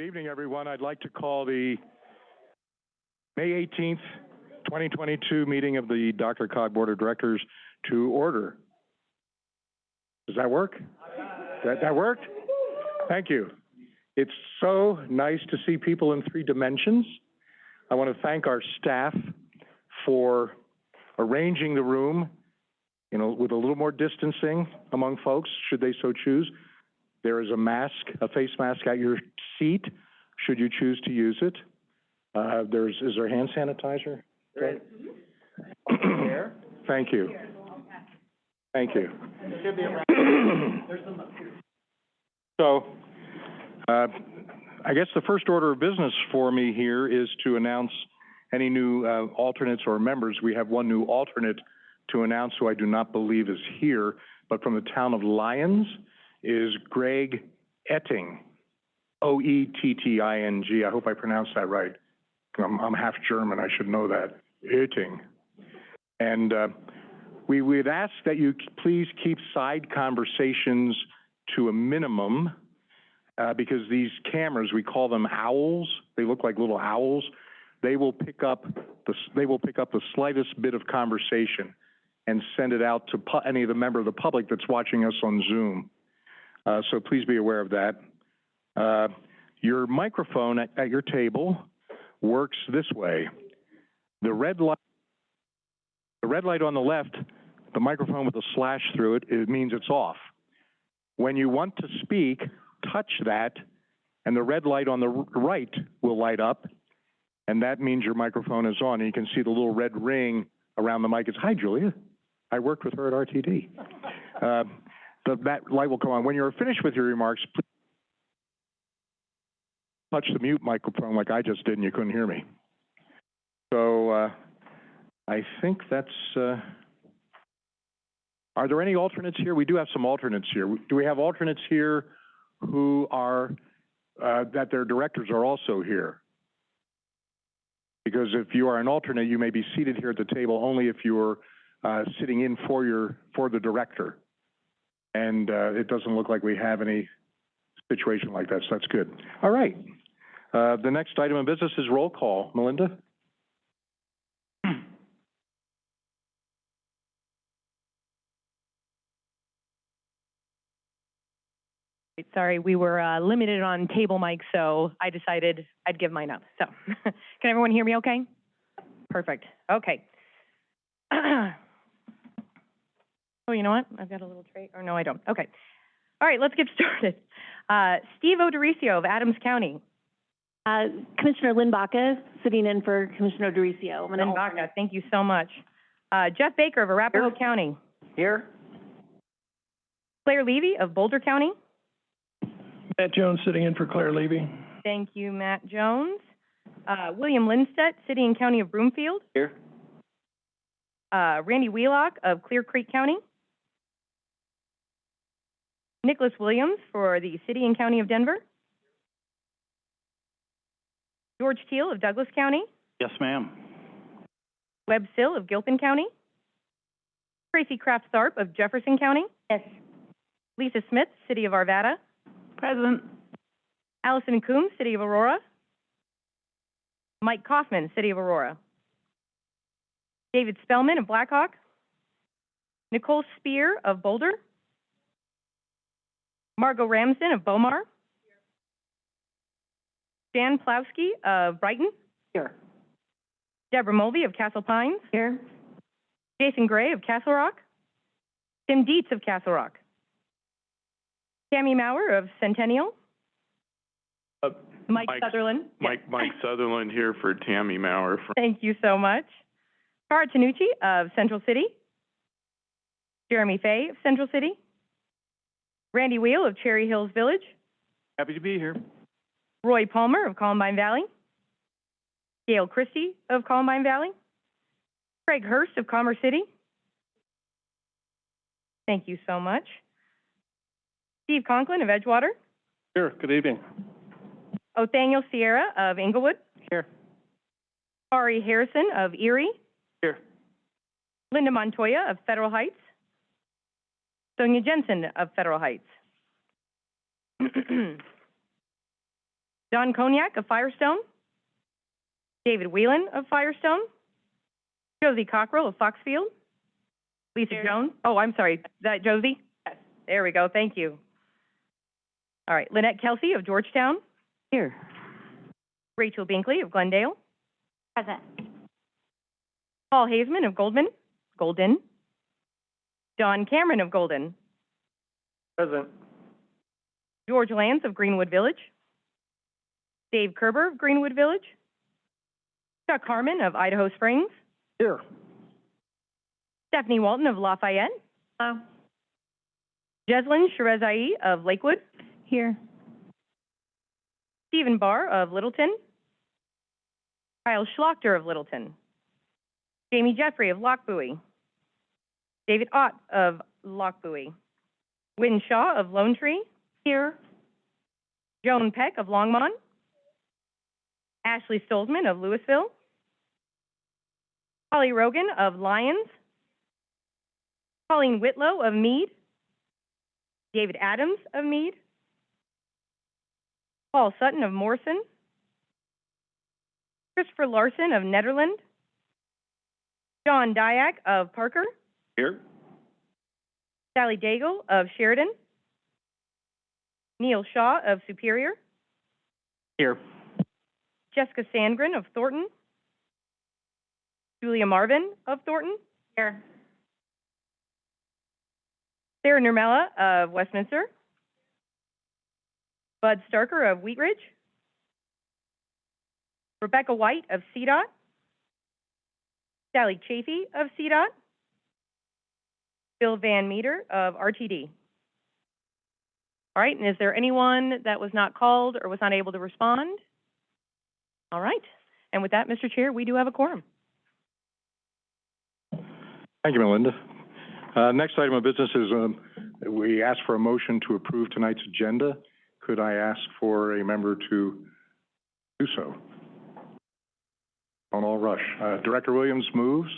Good evening, everyone. I'd like to call the May 18th, 2022 meeting of the DRCOG Board of Directors to order. Does that work? That, that worked? Thank you. It's so nice to see people in three dimensions. I want to thank our staff for arranging the room, you know, with a little more distancing among folks, should they so choose. There is a mask, a face mask at your seat, should you choose to use it. Uh, there's, is there hand sanitizer? There There. Thank you. Thank you. should be around, there's some up here. So, uh, I guess the first order of business for me here is to announce any new, uh, alternates or members. We have one new alternate to announce who I do not believe is here, but from the town of Lyons is Greg Oetting. O-E-T-T-I-N-G. I hope I pronounced that right. I'm, I'm half German, I should know that. Oetting. And, uh, we would ask that you please keep side conversations to a minimum, uh, because these cameras, we call them owls, they look like little owls. They will pick up the, they will pick up the slightest bit of conversation and send it out to any of the member of the public that's watching us on Zoom. Uh, so please be aware of that. Uh, your microphone at, at your table works this way. The red light, the red light on the left, the microphone with a slash through it, it means it's off. When you want to speak, touch that, and the red light on the right will light up, and that means your microphone is on. And you can see the little red ring around the mic. It's, hi, Julia. I worked with her at RTD. Uh, the, that light will come on. When you're finished with your remarks, please touch the mute microphone like I just did and you couldn't hear me. So, uh, I think that's, uh, are there any alternates here? We do have some alternates here. Do we have alternates here who are, uh, that their directors are also here? Because if you are an alternate, you may be seated here at the table only if you're, uh, sitting in for your, for the director. And, uh, it doesn't look like we have any situation like that, so that's good. All right. Uh, the next item of business is roll call. Melinda? Sorry, we were uh, limited on table mic, so I decided I'd give mine up. So, can everyone hear me okay? Perfect, okay. Oh, you know what? I've got a little tray, or no, I don't. Okay. All right, let's get started. Uh, Steve O'Dorisio of Adams County. Uh, Commissioner Lynn Baca, sitting in for Commissioner Dorisio. I'm Lynn alternate. Baca, thank you so much. Uh, Jeff Baker of Arapahoe County. Here, Claire Levy of Boulder County. Matt Jones sitting in for Claire Levy. Thank you, Matt Jones. Uh, William Lindstedt, City and County of Broomfield. here, Uh, Randy Wheelock of Clear Creek County. Nicholas Williams for the City and County of Denver. George Teal of Douglas County. yes, ma'am. Webb Sill of Gilpin County. Tracy Kraft Tharp of Jefferson County. Yes. Lisa Smith, City of Arvada. Present. Allison Coombs, City of Aurora. Mike Kaufman, City of Aurora. David Spellman of Black Hawk. Nicole Spear of Boulder. Margot Ramsden of Bow Mar. Jan Pawlowski of Brighton. Here. Deborah Mulvey of Castle Pines. Here. Jason Gray of Castle Rock. Tim Dietz of Castle Rock. Tammy Maurer of Centennial. Uh, Mike Mike- Sutherland. Yes. Mike, Mike Sutherland here for Tammy Maurer from Thank you so much. Cara Tanucci of Central City. Jeremy Fay of Central City. Randy Wheel of Cherry Hills Village. Happy to be here. Roy Palmer of Columbine Valley. Gail Christie of Columbine Valley. Craig Hurst of Commerce City. Thank you so much. Steve Conklin of Edgewater. Here, good evening. Othoniel Sierra of Englewood. Here. Ari Harrison of Erie. Here. Linda Montoya of Federal Heights. Sonia Jensen of Federal Heights. Don Cognac of Firestone. David Whelan of Firestone. Josie Cockrell of Foxfield. Lisa Jones, oh, I'm sorry, is that Josie? Yes. There we go, thank you. All right, Lynette Kelsey of Georgetown. Here. Rachel Binkley of Glendale. Present. Paul Hazeman of Goldman, Golden. John Cameron of Golden. Present. George Lance of Greenwood Village. Dave Kerber of Greenwood Village. Chuck Harmon of Idaho Springs. Here. Stephanie Walton of Lafayette. Hello. Jeslyn Shahrezaei of Lakewood. Here. Stephen Barr of Littleton. Kyle Schlachter of Littleton. Jamie Jeffrey of Lochbuie. David Ott of Lochbuie. Wynn Shaw of Lone Tree. Here. Joan Peck of Longmont. Ashley Stolzman of Louisville. Holly Rogan of Lyons. Colleen Whitlow of Mead. David Adams of Mead. Paul Sutton of Morrison. Christopher Larson of Nederland. John Diak of Parker. Here. Sally Daigle of Sheridan. Neil Shaw of Superior. Here. Jessica Sandgren of Thornton. Julia Marvin of Thornton. Here. Sarah Nurmela of Westminster. Bud Starker of Wheat Ridge. Rebecca White of CDOT. Sally Chafee of CDOT. Bill Van Meter of RTD. All right, and is there anyone that was not called or was not able to respond? All right, and with that, Mr. Chair, we do have a quorum. Thank you, Melinda. Uh, next item of business is, um, we ask for a motion to approve tonight's agenda. Could I ask for a member to do so? Don't all rush. Uh, Director Williams moves.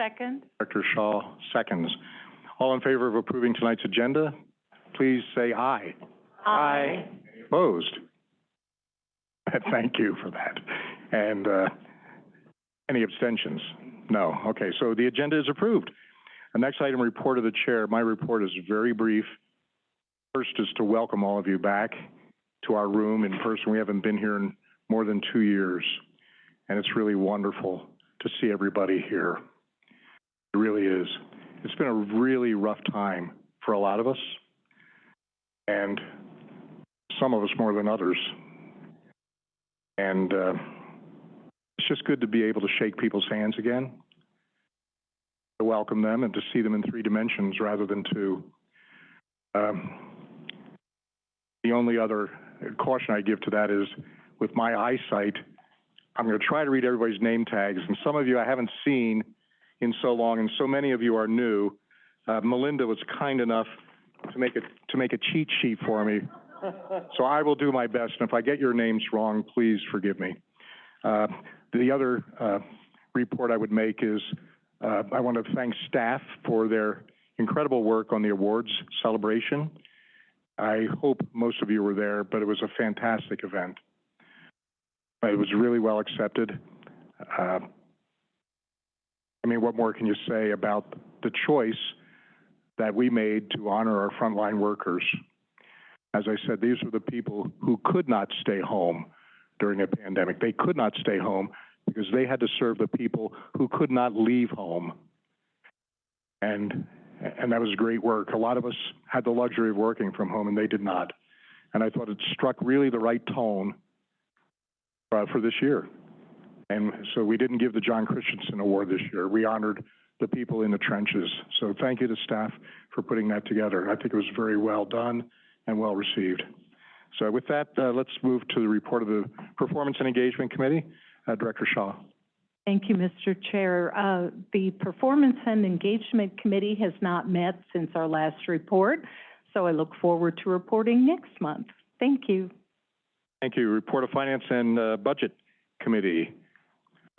Second. Director Shaw seconds. All in favor of approving tonight's agenda, please say aye. Aye. Opposed? Thank you for that. And, uh, any abstentions? No. Okay, so the agenda is approved. The next item, report of the chair. My report is very brief. First is to welcome all of you back to our room in person. We haven't been here in more than two years, and it's really wonderful to see everybody here. It really is. It's been a really rough time for a lot of us, and some of us more than others. And uh, it's just good to be able to shake people's hands again, to welcome them and to see them in three dimensions rather than two. Um, the only other caution I give to that is with my eyesight, I'm going to try to read everybody's name tags, and some of you I haven't seen in so long, and so many of you are new. Uh, Melinda was kind enough to make a to make a cheat sheet for me, so I will do my best. And if I get your names wrong, please forgive me. Uh, the other uh, report I would make is uh, I want to thank staff for their incredible work on the awards celebration. I hope most of you were there, but it was a fantastic event. It was really well accepted. I mean, what more can you say about the choice that we made to honor our frontline workers? As I said, these are the people who could not stay home during a pandemic. They could not stay home because they had to serve the people who could not leave home. And, and that was great work. A lot of us had the luxury of working from home and they did not. And I thought it struck really the right tone uh, for this year. And so we didn't give the John Christensen Award this year. We honored the people in the trenches. So thank you to staff for putting that together. I think it was very well done and well received. So with that, uh, let's move to the report of the Performance and Engagement Committee. Uh, Director Shaw. Thank you, Mr. Chair. Uh, the Performance and Engagement Committee has not met since our last report, so I look forward to reporting next month. Thank you. Thank you. Report of Finance and uh, Budget Committee.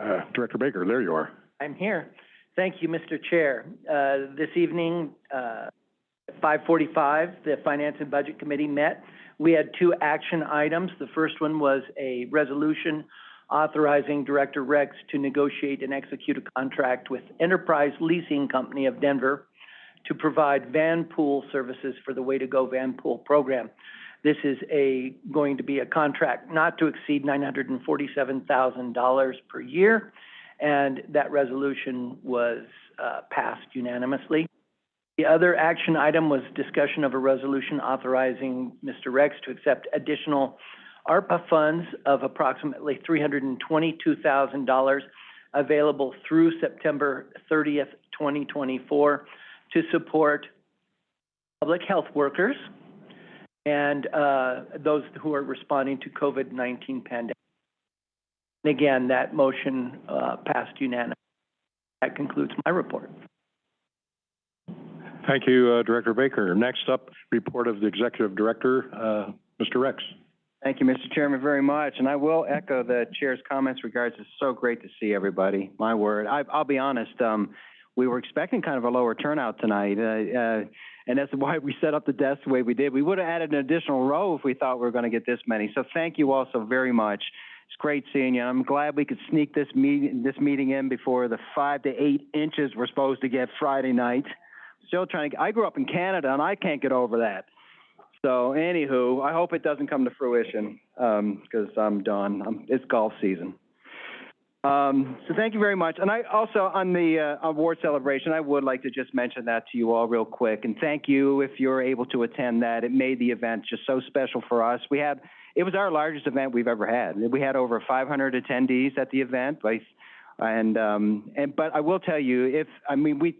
Uh, Director Baker, there you are. I'm here. Thank you, Mr. Chair. Uh, this evening, uh, At five forty-five, the Finance and Budget Committee met. We had two action items. The first one was a resolution authorizing Director Rex to negotiate and execute a contract with Enterprise Leasing Company of Denver to provide van pool services for the Way to Go Van Pool Program. This is a, going to be a contract not to exceed nine hundred and forty-seven thousand dollars per year, and that resolution was, uh, passed unanimously. The other action item was discussion of a resolution authorizing Mr. Rex to accept additional ARPA funds of approximately three hundred and twenty-two thousand dollars available through September thirtieth, twenty twenty-four to support public health workers and, uh, those who are responding to COVID-19 pandemic. And again, that motion, uh, passed unanimously. That concludes my report. Thank you, uh, Director Baker. Next up, report of the Executive Director, uh, Mr. Rex. Thank you, Mr. Chairman, very much. And I will echo the chair's comments regards, it's so great to see everybody, my word. I, I'll be honest, um, we were expecting kind of a lower turnout tonight, uh, uh, and that's why we set up the desk the way we did. We would have added an additional row if we thought we were going to get this many. So thank you all so very much. It's great seeing you. I'm glad we could sneak this meeting, this meeting in before the five to eight inches we're supposed to get Friday night. Still trying to, I grew up in Canada and I can't get over that. So anywho, I hope it doesn't come to fruition, um, because I'm done. Um, it's golf season. Um, so thank you very much. And I also, on the, uh, award celebration, I would like to just mention that to you all real quick. And thank you if you're able to attend that. It made the event just so special for us. We had, it was our largest event we've ever had. We had over five hundred attendees at the event, and, um, and, but I will tell you, if, I mean, we,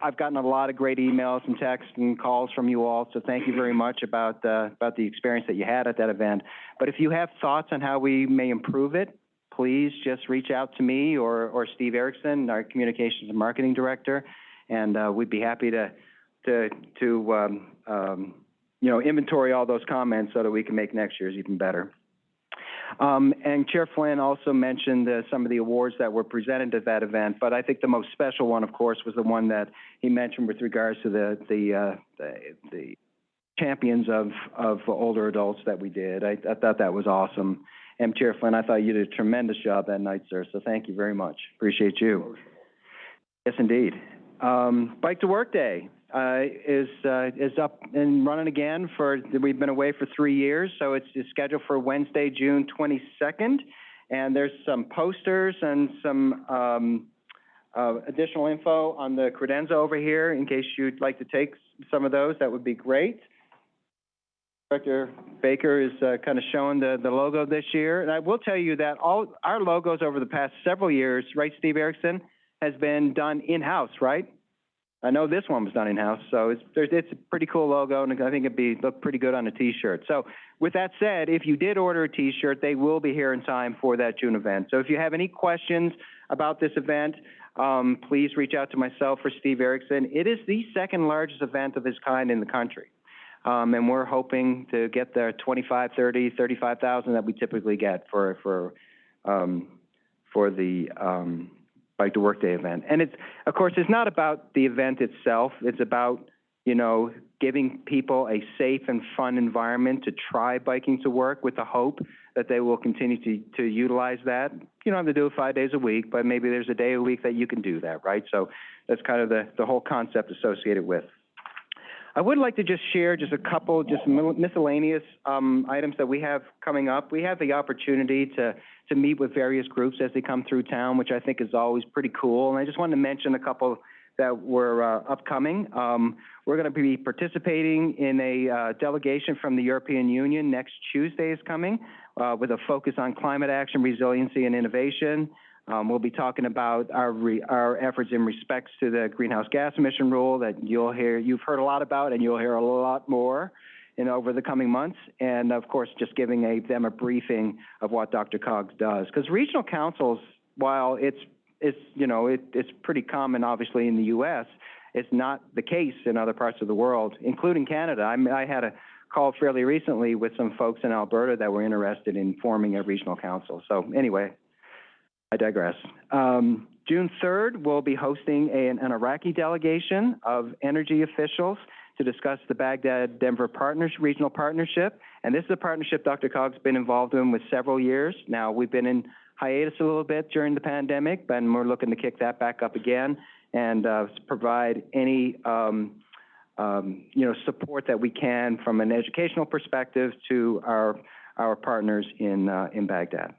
I've gotten a lot of great emails and texts and calls from you all, so thank you very much about, uh, about the experience that you had at that event. But if you have thoughts on how we may improve it, please just reach out to me or, or Steve Erickson, our Communications and Marketing Director, and, uh, we'd be happy to, to, to, um, um, you know, inventory all those comments so that we can make next year's even better. Um, and Chair Flynn also mentioned uh, some of the awards that were presented at that event, but I think the most special one, of course, was the one that he mentioned with regards to the the uh, the, the champions of of older adults that we did. I, I thought that was awesome. And Chair Flynn, I thought you did a tremendous job that night, sir. So thank you very much. Appreciate you. Yes, indeed. Um, Bike to Work Day uh, is uh, is up and running again for we've been away for three years, so it's, it's scheduled for Wednesday, June 22nd, and there's some posters and some um, uh, additional info on the credenza over here in case you'd like to take some of those. That would be great. Director Baker is uh, kind of showing the, the logo this year, and I will tell you that all our logos over the past several years, right, Steve Erickson, has been done in-house, right? I know this one was done in-house, so it's, it's a pretty cool logo, and I think it'd be, look pretty good on a T-shirt. So with that said, if you did order a T-shirt, they will be here in time for that June event. So if you have any questions about this event, um, please reach out to myself or Steve Erickson. It is the second largest event of its kind in the country. Um, and we're hoping to get the 25, 30, 35,000 that we typically get for, for, um, for the, um, Bike to Work Day event. And it's, of course, it's not about the event itself. It's about, you know, giving people a safe and fun environment to try biking to work with the hope that they will continue to, to utilize that. You don't have to do it five days a week, but maybe there's a day a week that you can do that, right? So that's kind of the, the whole concept associated with. I would like to just share just a couple, just miscellaneous um, items that we have coming up. We have the opportunity to, to meet with various groups as they come through town, which I think is always pretty cool. And I just wanted to mention a couple that were uh, upcoming. Um, we're going to be participating in a uh, delegation from the European Union next Tuesday is coming uh, with a focus on climate action, resiliency, and innovation. Um, we'll be talking about our, re, our efforts in respects to the greenhouse gas emission rule that you'll hear, you've heard a lot about and you'll hear a lot more in over the coming months. And of course, just giving a, them a briefing of what DRCOG does. Because regional councils, while it's, it's, you know, it, it's pretty common obviously in the U.S., it's not the case in other parts of the world, including Canada. I, I had a call fairly recently with some folks in Alberta that were interested in forming a regional council. So anyway, I digress. Um, June 3rd, we'll be hosting an, an Iraqi delegation of energy officials to discuss the Baghdad-Denver Partners, Regional Partnership. And this is a partnership DRCOG's been involved in with several years. Now, we've been in hiatus a little bit during the pandemic, but we're looking to kick that back up again and, uh, provide any, um, um, you know, support that we can from an educational perspective to our, our partners in, uh, in Baghdad.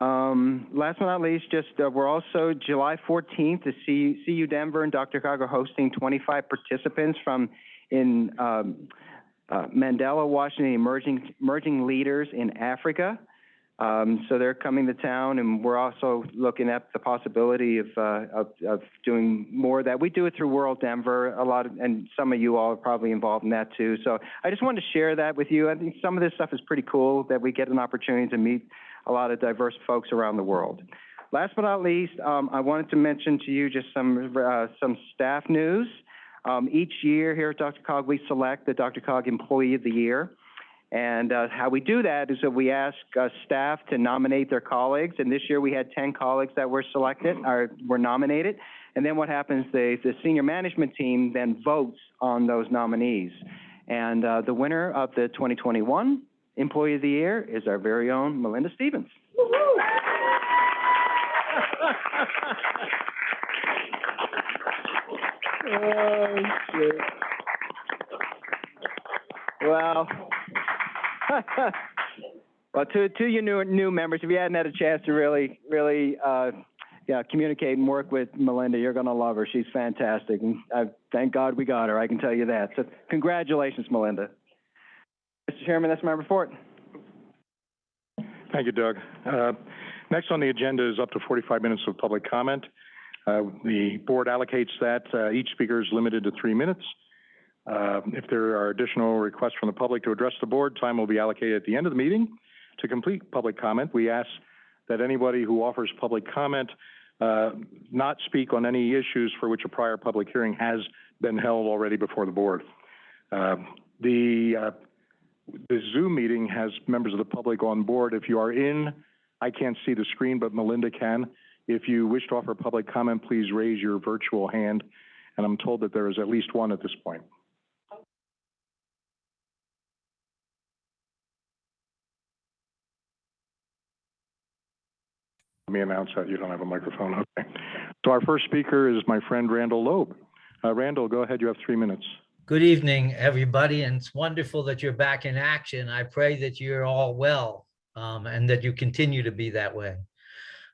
Um, last but not least, just, uh, we're also, July fourteenth, the C- CU Denver and Dr. Are hosting twenty-five participants from, in, um, uh, Mandela, Washington, Emerging, Emerging Leaders in Africa. Um, so they're coming to town, and we're also looking at the possibility of, uh, of, of doing more of that. We do it through World Denver, a lot of, and some of you all are probably involved in that too. So I just wanted to share that with you. I think some of this stuff is pretty cool, that we get an opportunity to meet a lot of diverse folks around the world. Last but not least, um, I wanted to mention to you just some, uh, some staff news. Um, each year here at DRCOG, we select the DRCOG Employee of the Year. And, uh, how we do that is that we ask, uh, staff to nominate their colleagues, and this year we had ten colleagues that were selected, or were nominated. And then what happens, the, the senior management team then votes on those nominees. And, uh, the winner of the twenty twenty-one Employee of the Year is our very own Melinda Stevens. Oh, shit. Well, well, to, to you new, new members, if you hadn't had a chance to really, really, uh, yeah, communicate and work with Melinda, you're gonna love her. She's fantastic, and I, thank God we got her, I can tell you that. So congratulations, Melinda. Mr. Chairman, that's my report. Thank you, Doug. Uh, Next on the agenda is up to 45 minutes of public comment. Uh, The board allocates that. Uh, Each speaker is limited to three minutes. Uh, If there are additional requests from the public to address the board, time will be allocated at the end of the meeting. To complete public comment, we ask that anybody who offers public comment uh, not speak on any issues for which a prior public hearing has been held already before the board. Uh, The uh, the Zoom meeting has members of the public on board. If you are in, I can't see the screen, but Melinda can. If you wish to offer public comment, please raise your virtual hand, and I'm told that there is at least one at this point. Let me announce that you don't have a microphone, okay. So our first speaker is my friend Randall Loeb. Uh, Randall, go ahead, you have three minutes. Good evening, everybody, and it's wonderful that you're back in action. I pray that you're all well um, and that you continue to be that way.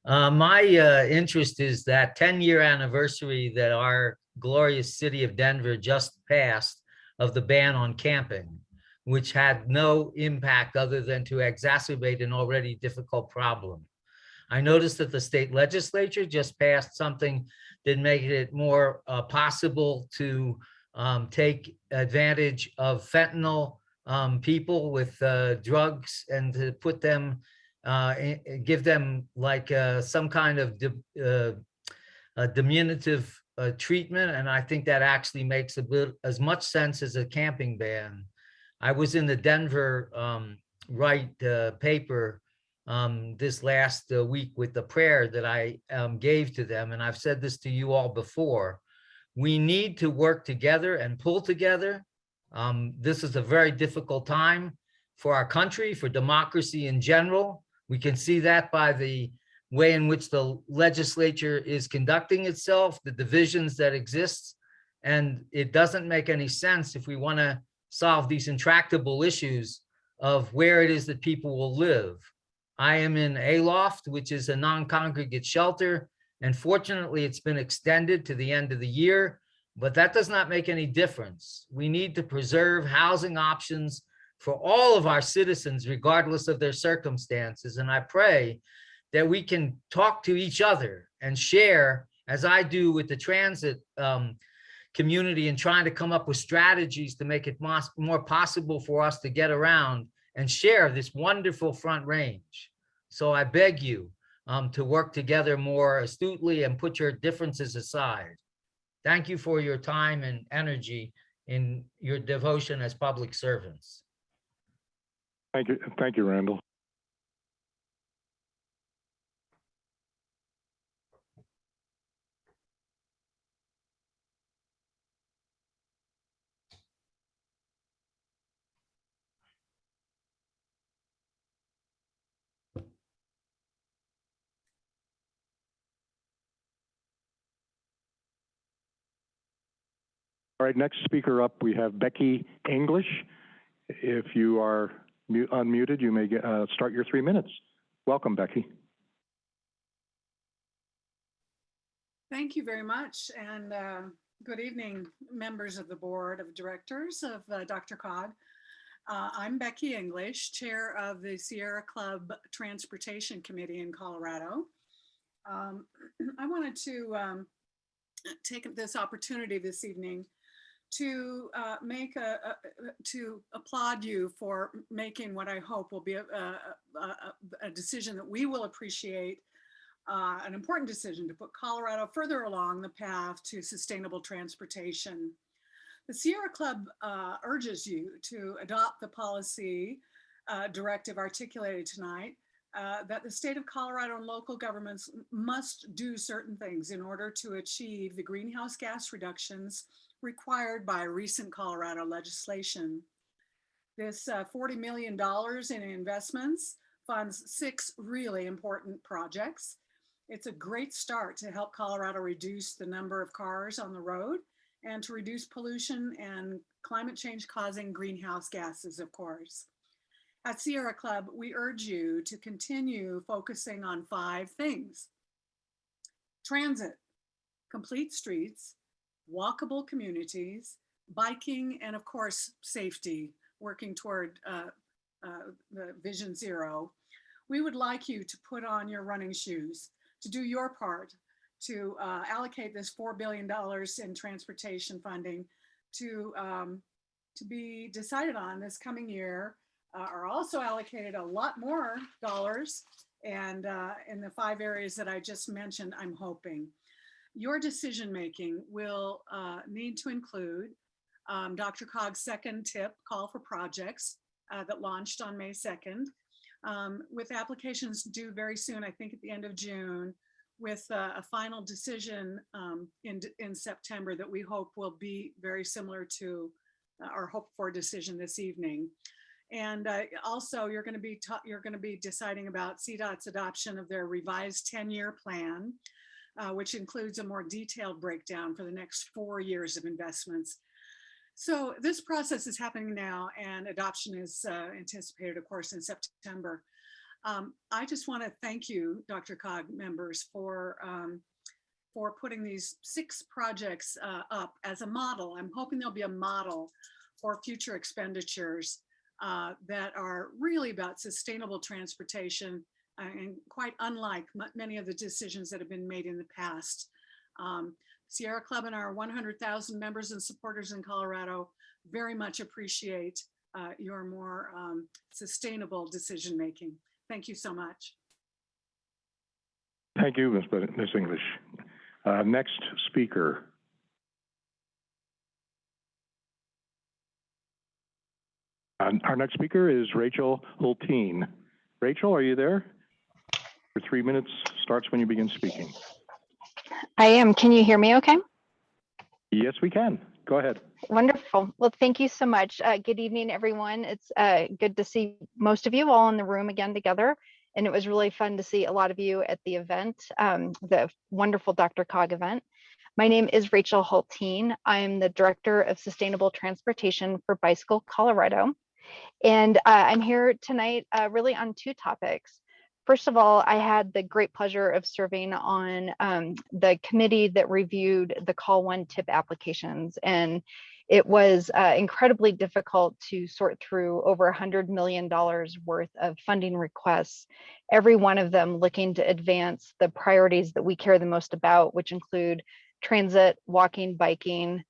Uh, my uh, interest is that 10-year anniversary that our glorious city of Denver just passed of the ban on camping, which had no impact other than to exacerbate an already difficult problem. I noticed that the state legislature just passed something that made it more uh, possible to um, take advantage of fentanyl um, people with uh, drugs and to put them, uh, give them like uh, some kind of uh, diminutive uh, treatment. And I think that actually makes a bit as much sense as a camping ban. I was in the Denver um, Right uh, paper um, this last week with the prayer that I um, gave to them, and I've said this to you all before we need to work together and pull together. Um, this is a very difficult time for our country, for democracy in general. We can see that by the way in which the legislature is conducting itself, the divisions that exist. And it doesn't make any sense if we want to solve these intractable issues of where it is that people will live. I am in Aloft, which is a non-congregate shelter. And fortunately, it's been extended to the end of the year, but that does not make any difference. We need to preserve housing options for all of our citizens, regardless of their circumstances. And I pray that we can talk to each other and share, as I do with the transit um, community and trying to come up with strategies to make it more possible for us to get around and share this wonderful front range. So I beg you, um, to work together more astutely and put your differences aside. Thank you for your time and energy in your devotion as public servants. Thank you, thank you, Randall. All right, next speaker up, we have Becky English. If you are unmuted, you may get, uh, start your three minutes. Welcome, Becky. Thank you very much, and uh, good evening, members of the Board of Directors of uh, DRCOG. Uh, I'm Becky English, Chair of the Sierra Club Transportation Committee in Colorado. Um, I wanted to um, take this opportunity this evening to uh, make a, a- to applaud you for making what I hope will be a, a- a- decision that we will appreciate uh, an important decision to put Colorado further along the path to sustainable transportation. The Sierra Club uh, urges you to adopt the policy uh, directive articulated tonight uh, that the state of Colorado and local governments must do certain things in order to achieve the greenhouse gas reductions required by recent Colorado legislation. This uh, $40 million in investments funds six really important projects. It's a great start to help Colorado reduce the number of cars on the road and to reduce pollution and climate change causing greenhouse gases, of course. At Sierra Club, we urge you to continue focusing on five things. Transit, complete streets, walkable communities, biking, and of course, safety, working toward uh, uh, the Vision Zero. We would like you to put on your running shoes, to do your part, to uh, allocate this $4 billion in transportation funding to, um, to be decided on this coming year, uh, are also allocated a lot more dollars. And uh, in the five areas that I just mentioned, I'm hoping. Your decision-making will uh, need to include um, DRCOG's second tip, call for projects uh, that launched on May 2nd, um, with applications due very soon, I think at the end of June, with uh, a final decision um, in, in September that we hope will be very similar to uh, our hope for decision this evening. And uh, also, you're going to be you're going to be deciding about CDOT's adoption of their revised 10-year plan, uh, which includes a more detailed breakdown for the next four years of investments. So this process is happening now, and adoption is uh, anticipated, of course, in September. Um, I just want to thank you, DRCOG members, for um, for putting these six projects uh, up as a model. I'm hoping there'll be a model for future expenditures uh, that are really about sustainable transportation and quite unlike many of the decisions that have been made in the past. Um, Sierra Club and our 100,000 members and supporters in Colorado very much appreciate uh, your more um, sustainable decision making. Thank you so much. Thank you, Ms. English. Uh, next speaker. Uh, our next speaker is Rachel Hulteen. Rachel, are you there? Your three minutes starts when you begin speaking. I am. Can you hear me okay? Yes, we can. Go ahead. Wonderful. Well, thank you so much. Uh, good evening, everyone. It's uh, good to see most of you all in the room again together. And it was really fun to see a lot of you at the event, um, the wonderful DRCOG event. My name is Rachel Hulteen. I'm the Director of Sustainable Transportation for Bicycle Colorado. And uh, I'm here tonight uh, really on two topics. First of all, I had the great pleasure of serving on um, the committee that reviewed the Call One tip applications. And it was uh, incredibly difficult to sort through over $100 million worth of funding requests, every one of them looking to advance the priorities that we care the most about, which include transit, walking, biking,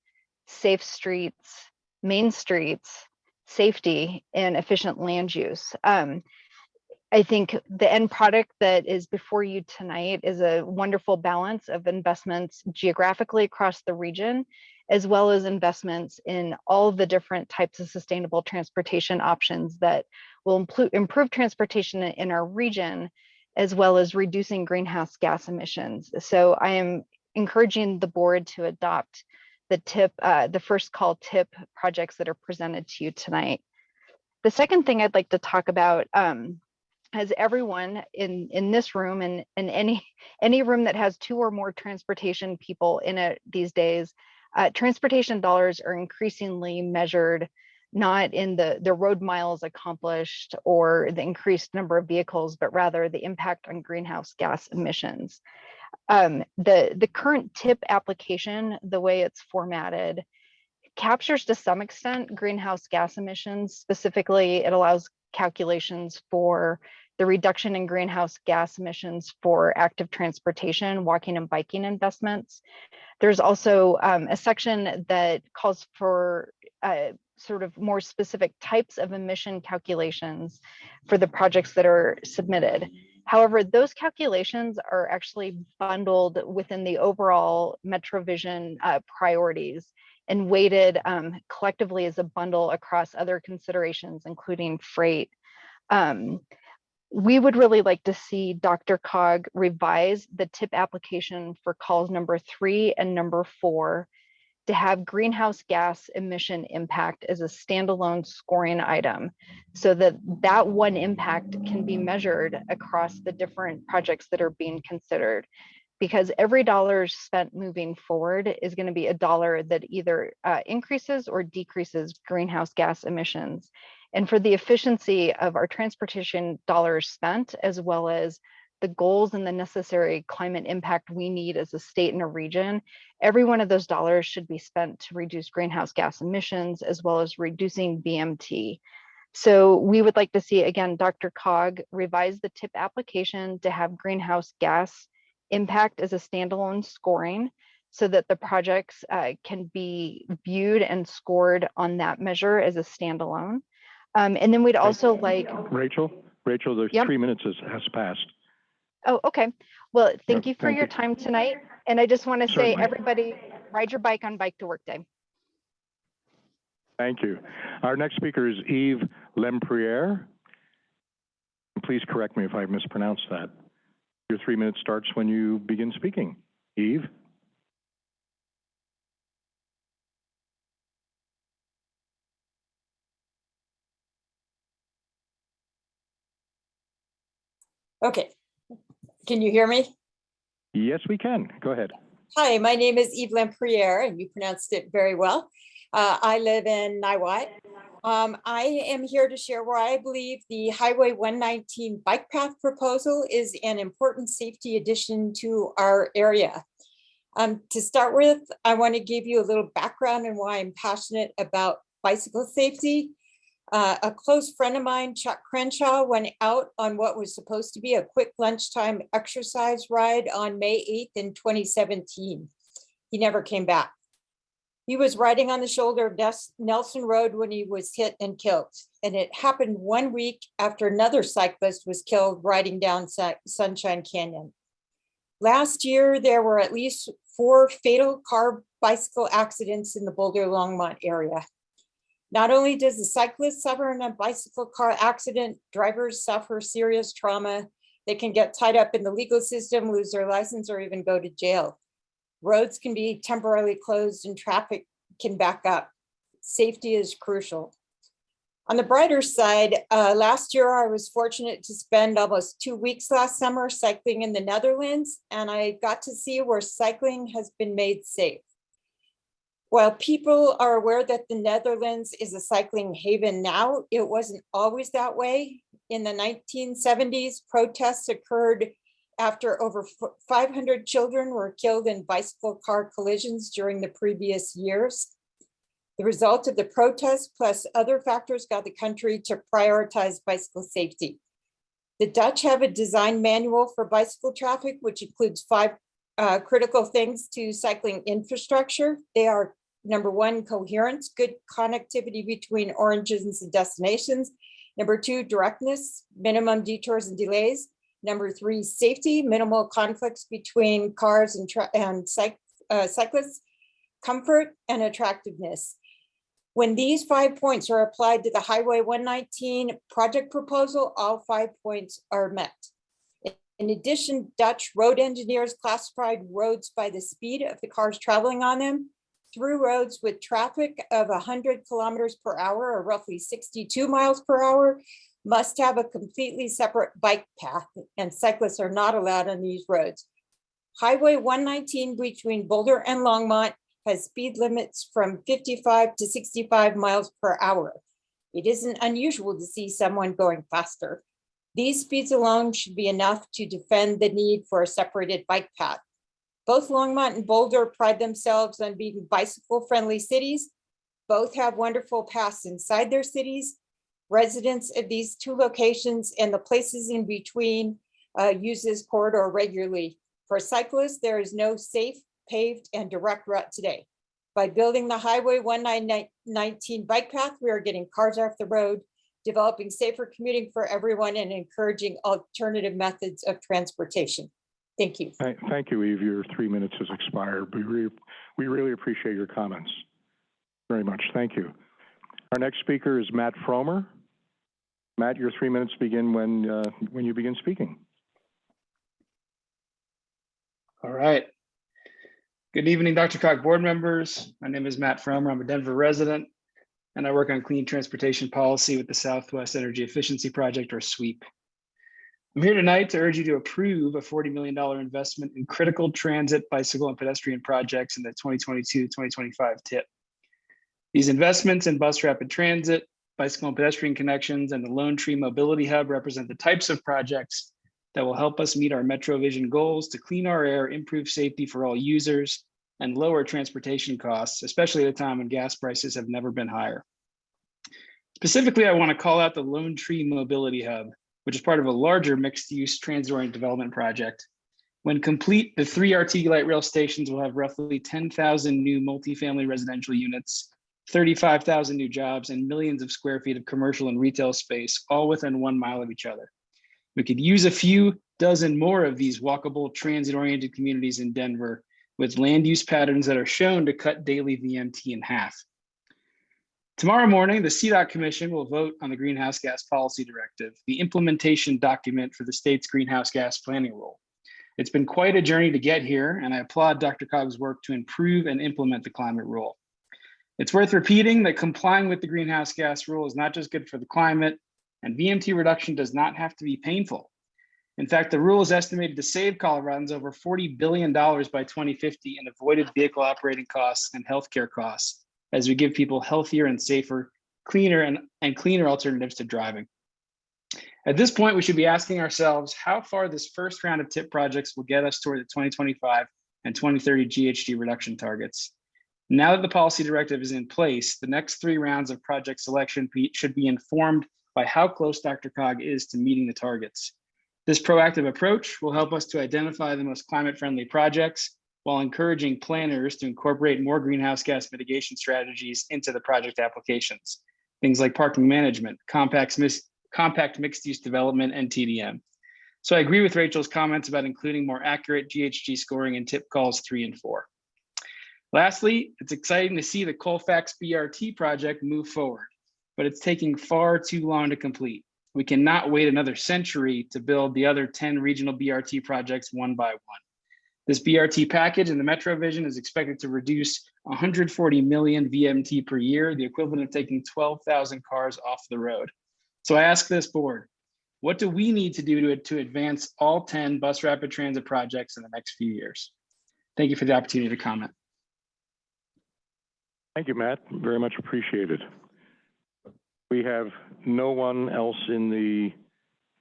safe streets, main streets, safety, and efficient land use. Um, I think the end product that is before you tonight is a wonderful balance of investments geographically across the region, as well as investments in all the different types of sustainable transportation options that will improve transportation in- our region, as well as reducing greenhouse gas emissions. So I am encouraging the board to adopt the tip, uh, the first call tip projects that are presented to you tonight. The second thing I'd like to talk about um, as everyone in in this room and in any any room that has two or more transportation people in it these days Uh, transportation dollars are increasingly measured not in the, the road miles accomplished or the increased number of vehicles, but rather the impact on greenhouse gas emissions. Um, the, the current tip application, the way it's formatted, captures to some extent greenhouse gas emissions. Specifically, it allows calculations for the reduction in greenhouse gas emissions for active transportation, walking and biking investments. There's also um, a section that calls for uh, sort of more specific types of emission calculations for the projects that are submitted. However, those calculations are actually bundled within the overall MetroVision uh, priorities and weighted um, collectively as a bundle across other considerations, including freight. Um, we would really like to see DRCOG revise the tip application for calls number three and number four to have greenhouse gas emission impact as a standalone scoring item so that that one impact can be measured across the different projects that are being considered because every dollar spent moving forward is going to be a dollar that either uh, increases or decreases greenhouse gas emissions. And for the efficiency of our transportation dollars spent, as well as the goals and the necessary climate impact we need as a state and a region, every one of those dollars should be spent to reduce greenhouse gas emissions as well as reducing VMT. So we would like to see, again, DRCOG revise the TIP application to have greenhouse gas impact as a standalone scoring so that the projects uh, can be viewed and scored on that measure as a standalone. Um, and then we'd also like, Rachel, Rachel, there's Yep. three minutes has, has passed. oh, okay. Well, thank you for thank your you. time tonight. And I just want to say, everybody, ride your bike on Bike to Work Day. Thank you. Our next speaker is Eve Lempriere. Please correct me if I mispronounced that. Your three minutes starts when you begin speaking. Yves? Okay. Can you hear me? Yes, we can. Go ahead. Hi, my name is Eve Lampriere, and you pronounced it very well. Uh, I live in Niwot. Um, I am here to share why I believe the Highway 119 bike path proposal is an important safety addition to our area. Um, to start with, I want to give you a little background and why I'm passionate about bicycle safety. Uh, a close friend of mine, Chuck Crenshaw, went out on what was supposed to be a quick lunchtime exercise ride on May 8th in 2017. He never came back. He was riding on the shoulder of Nelson Road when he was hit and killed. And it happened one week after another cyclist was killed riding down Sunshine Canyon. Last year, there were at least four fatal car bicycle accidents in the Boulder Longmont area. Not only does the cyclist suffer in a bicycle car accident, drivers suffer serious trauma. They can get tied up in the legal system, lose their license, or even go to jail. Roads can be temporarily closed and traffic can back up. Safety is crucial. On the brighter side, uh, last year I was fortunate to spend almost two weeks last summer cycling in the Netherlands, and I got to see where cycling has been made safe. While people are aware that the Netherlands is a cycling haven now, it wasn't always that way. In the 1970s, protests occurred after over 500 children were killed in bicycle car collisions during the previous years. The result of the protests plus other factors got the country to prioritize bicycle safety. The Dutch have a design manual for bicycle traffic, which includes five uh, critical things to cycling infrastructure. They are number one, coherence, good connectivity between origins and destinations. Number two, directness, minimum detours and delays. Number three, safety, minimal conflicts between cars and, and uh, cyclists. Comfort and attractiveness. When these five points are applied to the Highway 119 project proposal, all five points are met. In addition, Dutch road engineers classified roads by the speed of the cars traveling on them. Through roads with traffic of 100 kilometers per hour or roughly 62 miles per hour must have a completely separate bike path and cyclists are not allowed on these roads. Highway 119 between Boulder and Longmont has speed limits from fifty-five to sixty-five miles per hour. It isn't unusual to see someone going faster. These speeds alone should be enough to defend the need for a separated bike path. Both Longmont and Boulder pride themselves on being bicycle-friendly cities. Both have wonderful paths inside their cities. Residents of these two locations and the places in between uh, use this corridor regularly. For cyclists, there is no safe, paved, and direct route today. By building the Highway 119 bike path, we are getting cars off the road, developing safer commuting for everyone, and encouraging alternative methods of transportation. Thank you. Thank, thank you, Eve. Your three minutes has expired. We really, we really appreciate your comments. Very much. Thank you. Our next speaker is Matt Frommer. Matt, your three minutes begin when, uh, when you begin speaking. All right. Good evening, DRCOG board members. My name is Matt Frommer. I'm a Denver resident and I work on clean transportation policy with the Southwest Energy Efficiency Project or SWEEP. I'm here tonight to urge you to approve a $40 million investment in critical transit, bicycle and pedestrian projects in the 2022-2025 TIP. These investments in bus rapid transit, bicycle and pedestrian connections, and the Lone Tree Mobility Hub represent the types of projects that will help us meet our Metro Vision goals to clean our air, improve safety for all users, and lower transportation costs, especially at a time when gas prices have never been higher. Specifically, I want to call out the Lone Tree Mobility Hub, which is part of a larger mixed-use transit-oriented development project. When complete, the three RT light rail stations will have roughly 10,000 new multifamily residential units, 35,000 new jobs, and millions of square feet of commercial and retail space, all within one mile of each other. We could use a few dozen more of these walkable transit-oriented communities in Denver with land use patterns that are shown to cut daily VMT in half. Tomorrow morning, the CDOT Commission will vote on the Greenhouse Gas Policy Directive, the implementation document for the state's greenhouse gas planning rule. It's been quite a journey to get here, and I applaud DRCOG's work to improve and implement the climate rule. It's worth repeating that complying with the greenhouse gas rule is not just good for the climate, and VMT reduction does not have to be painful. In fact, the rule is estimated to save Coloradans over $40 billion by 2050 in avoided vehicle operating costs and healthcare costs as we give people healthier and safer, cleaner and, and cleaner alternatives to driving. At this point, we should be asking ourselves how far this first round of TIP projects will get us toward the 2025 and 2030 GHG reduction targets. Now that the policy directive is in place, the next three rounds of project selection should be informed by how close DRCOG is to meeting the targets. This proactive approach will help us to identify the most climate-friendly projects while encouraging planners to incorporate more greenhouse gas mitigation strategies into the project applications. Things like parking management, compact, compact mixed-use development, and TDM. So I agree with Rachel's comments about including more accurate GHG scoring in TIP calls three and four. Lastly, it's exciting to see the Colfax BRT project move forward, but it's taking far too long to complete. We cannot wait another century to build the other 10 regional BRT projects one by one. This BRT package in the Metro Vision is expected to reduce 140 million VMT per year, the equivalent of taking 12,000 cars off the road. So I ask this board, what do we need to do to, to advance all 10 bus rapid transit projects in the next few years? Thank you for the opportunity to comment. Thank you, Matt. Very much appreciated. We have no one else in the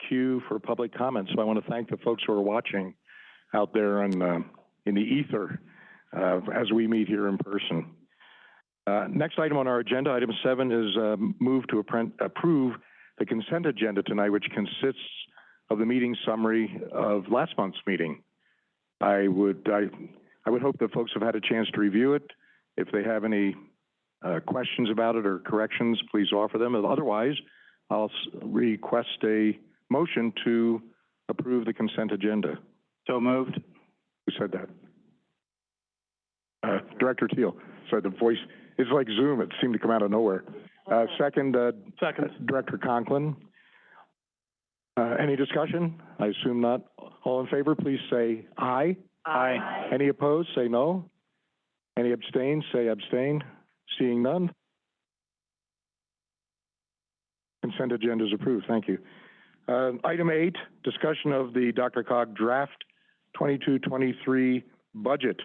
queue for public comment, so I want to thank the folks who are watching out there in, uh, in the ether uh, as we meet here in person. Uh, next item on our agenda, item seven, is uh, move to approve the consent agenda tonight, which consists of the meeting summary of last month's meeting. I would I, I would hope that folks have had a chance to review it. If they have any uh, questions about it or corrections, please offer them. Otherwise, I'll request a motion to approve the consent agenda. So moved. Who said that? Uh, Director Teal. Sorry, the voice is like Zoom. It seemed to come out of nowhere. Uh, second, uh, Second. Director Conklin. Uh, any discussion? I assume not. All in favor, please say aye. Aye. Any opposed, say no. Any abstain, say abstain. Seeing none. Consent agenda is approved. Thank you. Uh, item eight, discussion of the DRCOG draft 22-23 budget.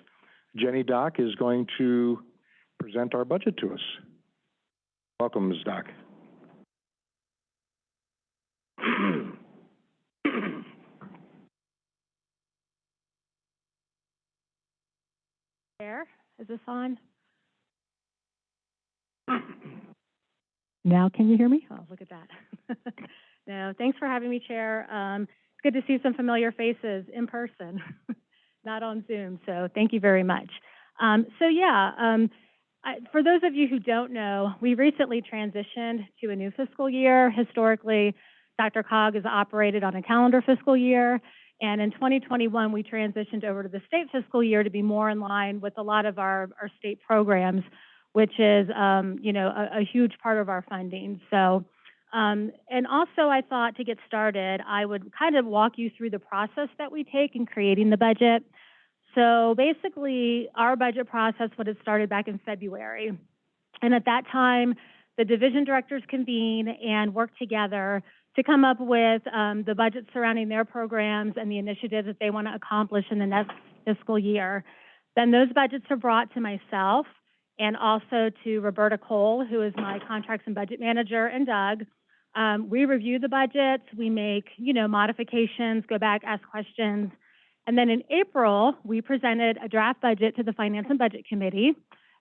Jenny Dock is going to present our budget to us. Welcome, Ms. Dock. Chair, is this on? Now can you hear me? Oh, look at that. No, thanks for having me, Chair. Um, it's good to see some familiar faces in person, not on Zoom, so thank you very much. Um, so yeah, um, I, for those of you who don't know, we recently transitioned to a new fiscal year. Historically, DRCOG has operated on a calendar fiscal year, and in 2021, we transitioned over to the state fiscal year to be more in line with a lot of our, our state programs, which is, um, you know, a, a huge part of our funding. So, um, and also I thought to get started, I would kind of walk you through the process that we take in creating the budget. So basically, our budget process would have started back in February. And at that time, the division directors convene and work together to come up with um, the budget surrounding their programs and the initiatives that they want to accomplish in the next fiscal year. Then those budgets are brought to myself and also to Roberta Cole, who is my contracts and budget manager, and Doug. Um, we review the budgets, we make, you know, modifications, go back, ask questions. And then in April, we presented a draft budget to the Finance and Budget Committee.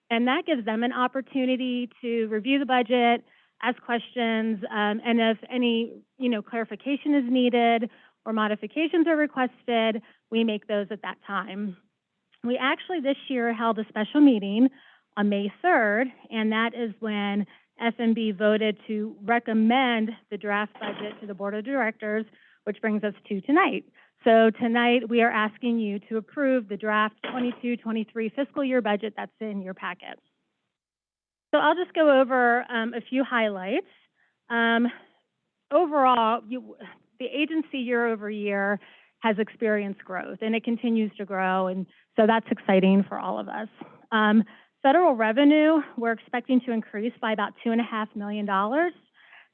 And that gives them an opportunity to review the budget, ask questions, um, and if any, you know, clarification is needed or modifications are requested, we make those at that time. We actually this year held a special meeting on May 3rd, and that is when FMB voted to recommend the draft budget to the Board of Directors, which brings us to tonight. So tonight, we are asking you to approve the draft 22-23 fiscal year budget that's in your packet. So I'll just go over um, a few highlights. Um, overall, you, the agency year over year has experienced growth, and it continues to grow, and so that's exciting for all of us. Um, federal revenue, we're expecting to increase by about $2.5 million.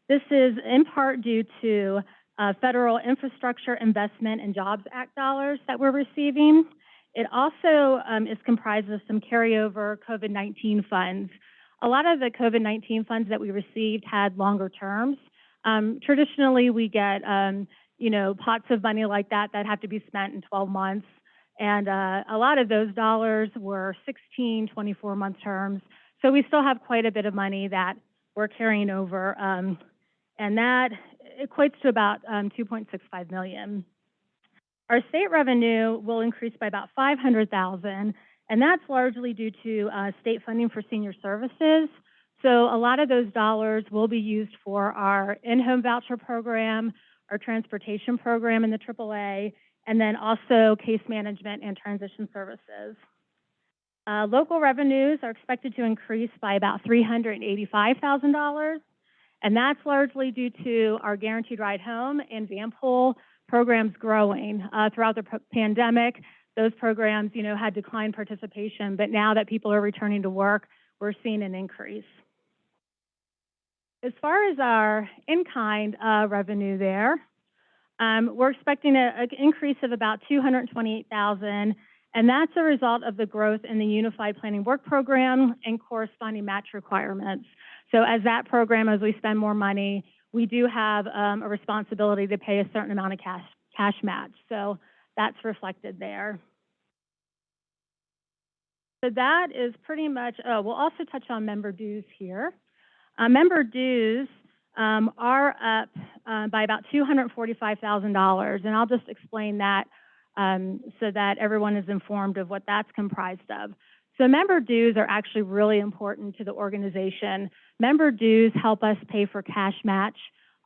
This is in part due to uh, federal infrastructure investment and jobs act dollars that we're receiving. It also um, is comprised of some carryover COVID-19 funds. A lot of the COVID-19 funds that we received had longer terms. Um, traditionally, we get, um, you know, pots of money like that that have to be spent in 12 months. And uh, a lot of those dollars were 16, 24 month terms. So we still have quite a bit of money that we're carrying over. Um, and that equates to about um, 2.65 million. Our state revenue will increase by about 500,000, and that's largely due to uh, state funding for senior services. So a lot of those dollars will be used for our in-home voucher program, our transportation program in the AAA, and then also case management and transition services. Uh, local revenues are expected to increase by about $385,000. And that's largely due to our Guaranteed Ride Home and Vanpool programs growing. Uh, throughout the pandemic, those programs, you know, had declined participation, but now that people are returning to work, we're seeing an increase. As far as our in-kind uh, revenue there, um, we're expecting an increase of about 228,000, and that's a result of the growth in the Unified Planning Work Program and corresponding match requirements. So as that program, as we spend more money, we do have um, a responsibility to pay a certain amount of cash, cash match. So that's reflected there. So that is pretty much, oh, we'll also touch on member dues here. Uh, member dues um, are up uh, by about $245,000, and I'll just explain that um, so that everyone is informed of what that's comprised of. So member dues are actually really important to the organization. Member dues help us pay for cash match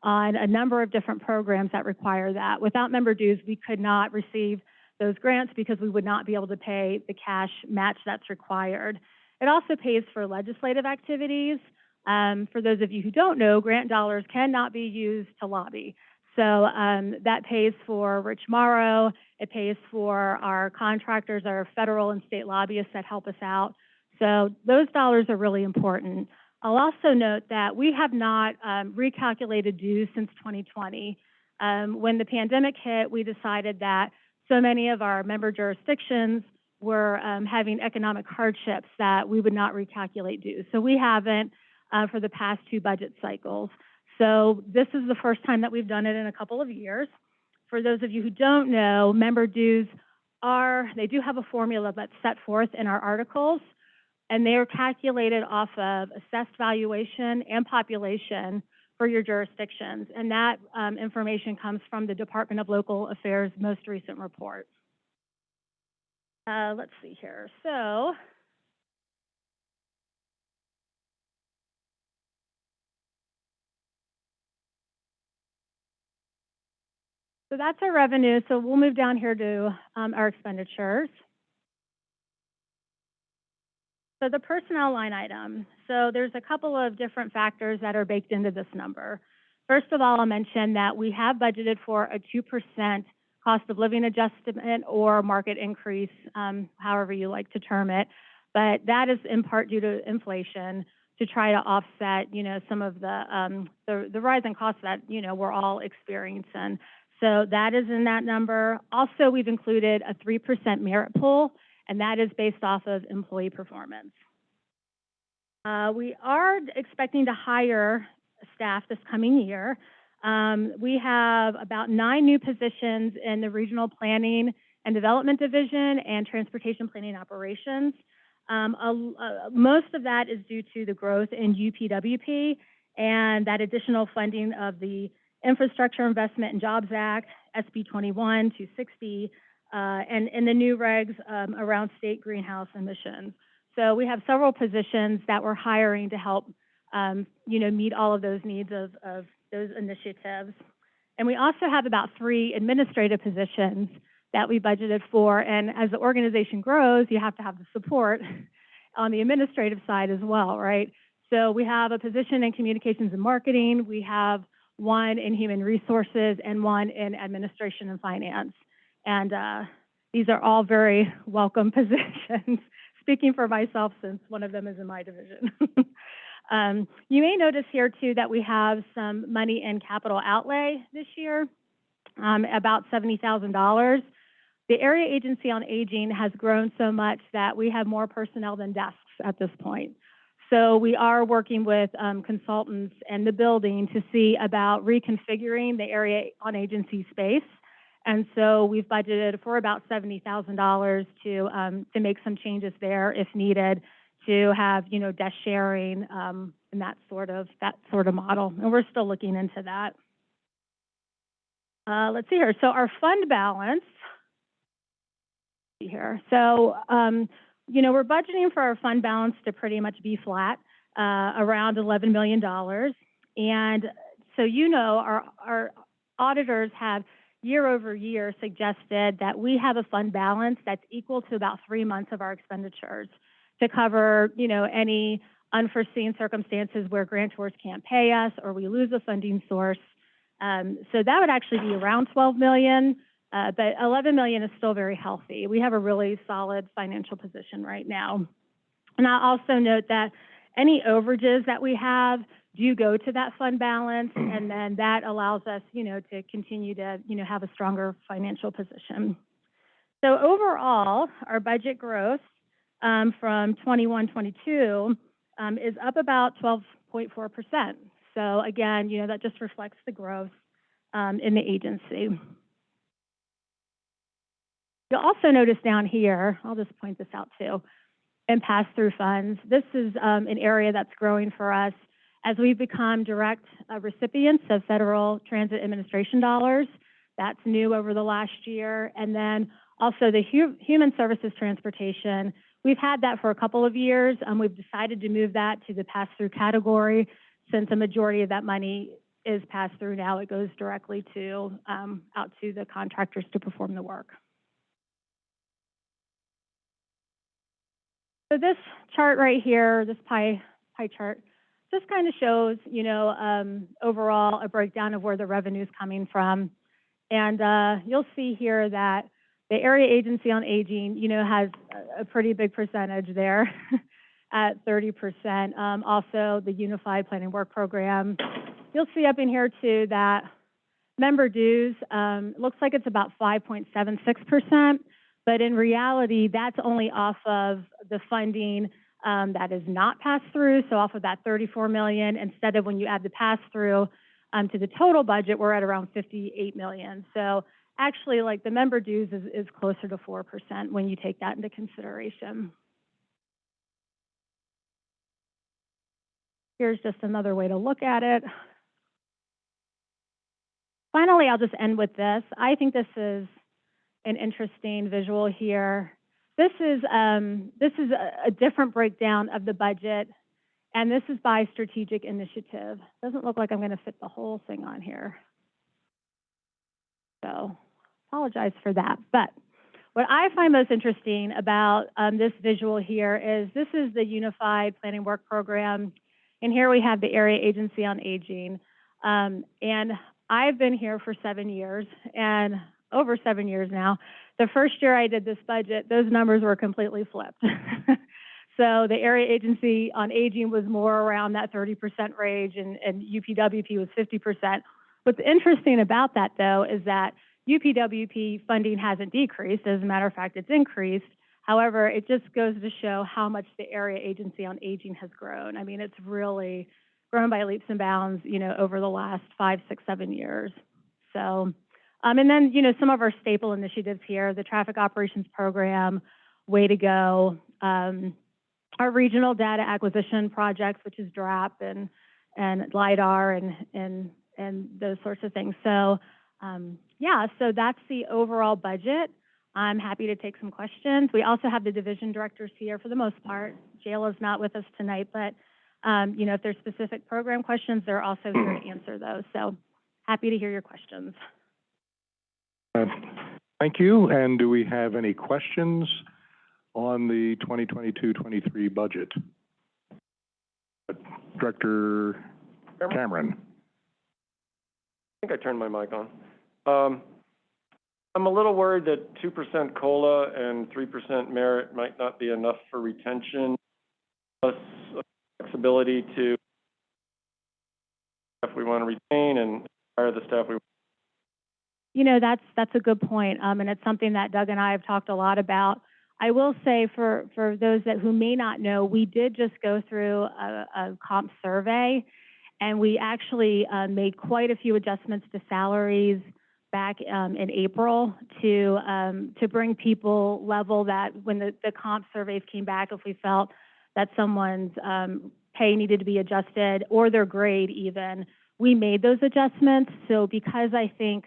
on a number of different programs that require that. Without member dues, we could not receive those grants because we would not be able to pay the cash match that's required. It also pays for legislative activities. Um, for those of you who don't know, grant dollars cannot be used to lobby. So um, that pays for Rich Morrow. It pays for our contractors, our federal and state lobbyists that help us out. So those dollars are really important. I'll also note that we have not um, recalculated dues since 2020. Um, when the pandemic hit, we decided that so many of our member jurisdictions were, um, having economic hardships that we would not recalculate dues. So we haven't, uh, for the past two budget cycles. So this is the first time that we've done it in a couple of years. For those of you who don't know, member dues are, they do have a formula that's set forth in our articles, and they are calculated off of assessed valuation and population for your jurisdictions. And that um, information comes from the Department of Local Affairs' most recent report. Uh, let's see here. So, so that's our revenue. So we'll move down here to um, our expenditures. So the personnel line item, so there's a couple of different factors that are baked into this number. First of all, I'll mention that we have budgeted for a 2% cost of living adjustment or market increase, um, however you like to term it. But that is in part due to inflation to try to offset, you know, some of the, um, the, the rise in costs that, you know, we're all experiencing. So that is in that number. Also, we've included a 3% merit pool and that is based off of employee performance. Uh, we are expecting to hire staff this coming year. Um, we have about nine new positions in the Regional Planning and Development Division and Transportation Planning Operations. Um, most of that is due to the growth in UPWP and that additional funding of the Infrastructure Investment and Jobs Act, SB 21 260, uh, and, and the new regs um, around state greenhouse emissions. So we have several positions that we're hiring to help, um, you know, meet all of those needs of, of those initiatives. And we also have about three administrative positions that we budgeted for. And as the organization grows, you have to have the support on the administrative side as well, right? So we have a position in communications and marketing. We have one in human resources and one in administration and finance. And uh, these are all very welcome positions, speaking for myself since one of them is in my division. um, you may notice here too that we have some money in capital outlay this year, um, about $70,000. The Area Agency on Aging has grown so much that we have more personnel than desks at this point. So we are working with um, consultants and the building to see about reconfiguring the area on agency space and so we've budgeted for about $70,000 to, um, to make some changes there if needed to have, you know, desk sharing, um, and that sort of, that sort of model. And we're still looking into that. Uh, let's see here. So our fund balance, here. So, um, you know, we're budgeting for our fund balance to pretty much be flat, uh, around $11 million. And so, you know, our, our auditors have year over year suggested that we have a fund balance that's equal to about three months of our expenditures to cover, you know, any unforeseen circumstances where grantors can't pay us or we lose a funding source. Um, so that would actually be around 12 million, uh, but 11 million is still very healthy. We have a really solid financial position right now. And I also note that any overages that we have do go to that fund balance, and then that allows us, you know, to continue to, you know, have a stronger financial position. So overall, our budget growth um, from 21-22 um, is up about 12.4%. So again, you know, that just reflects the growth um, in the agency. You'll also notice down here, I'll just point this out too, and pass-through funds. This is um, an area that's growing for us as we've become direct uh, recipients of federal transit administration dollars. That's new over the last year. And then also the hu human services transportation. We've had that for a couple of years. Um, we've decided to move that to the pass-through category since a majority of that money is passed through now. It goes directly to um, out to the contractors to perform the work. So this chart right here, this pie pie chart, just kind of shows, you know, um, overall a breakdown of where the revenue is coming from. And uh, you'll see here that the Area Agency on Aging, you know, has a pretty big percentage there at 30%. Um, also, the Unified Planning Work Program. You'll see up in here too that member dues, um, looks like it's about 5.76%, But in reality, that's only off of the funding um, that is not passed through, so off of that 34 million, instead of when you add the pass-through um, to the total budget, we're at around 58 million. So actually, like, the member dues is, is closer to 4% when you take that into consideration. Here's just another way to look at it. Finally, I'll just end with this. I think this is an interesting visual here. This is, um, this is a, a different breakdown of the budget, and this is by strategic initiative. Doesn't look like I'm going to fit the whole thing on here. So apologize for that. But what I find most interesting about um, this visual here is this is the Unified Planning Work Program, and here we have the Area Agency on Aging. Um, and I've been here for seven years, and over seven years now. The first year I did this budget, those numbers were completely flipped. so the Area Agency on Aging was more around that 30% range, and, and UPWP was 50%. What's interesting about that, though, is that UPWP funding hasn't decreased. As a matter of fact, it's increased. However, it just goes to show how much the Area Agency on Aging has grown. I mean, it's really grown by leaps and bounds, you know, over the last five, six, seven years. So, um, and then, you know, some of our staple initiatives here, the Traffic Operations Program, Way to Go, um, our regional data acquisition projects, which is DRAPP and, and LIDAR and, and, and those sorts of things. So, um, yeah, so that's the overall budget. I'm happy to take some questions. We also have the division directors here for the most part. Jayla's not with us tonight, but um, you know, if there's specific program questions, they're also here to answer those. So happy to hear your questions. Uh, Thank you. And do we have any questions on the 2022-23 budget? Uh, Director Cameron? I think I turned my mic on. Um, I'm a little worried that two percent COLA and three percent merit might not be enough for retention, plus flexibility to if we want to retain and hire the staff we You know, that's, that's a good point, um, and it's something that Doug and I have talked a lot about. I will say for, for those that, who may not know, we did just go through a, a comp survey, and we actually, uh, made quite a few adjustments to salaries back, um, in April to, um, to bring people level that when the, the comp surveys came back, if we felt that someone's, um, pay needed to be adjusted, or their grade even, we made those adjustments. So because I think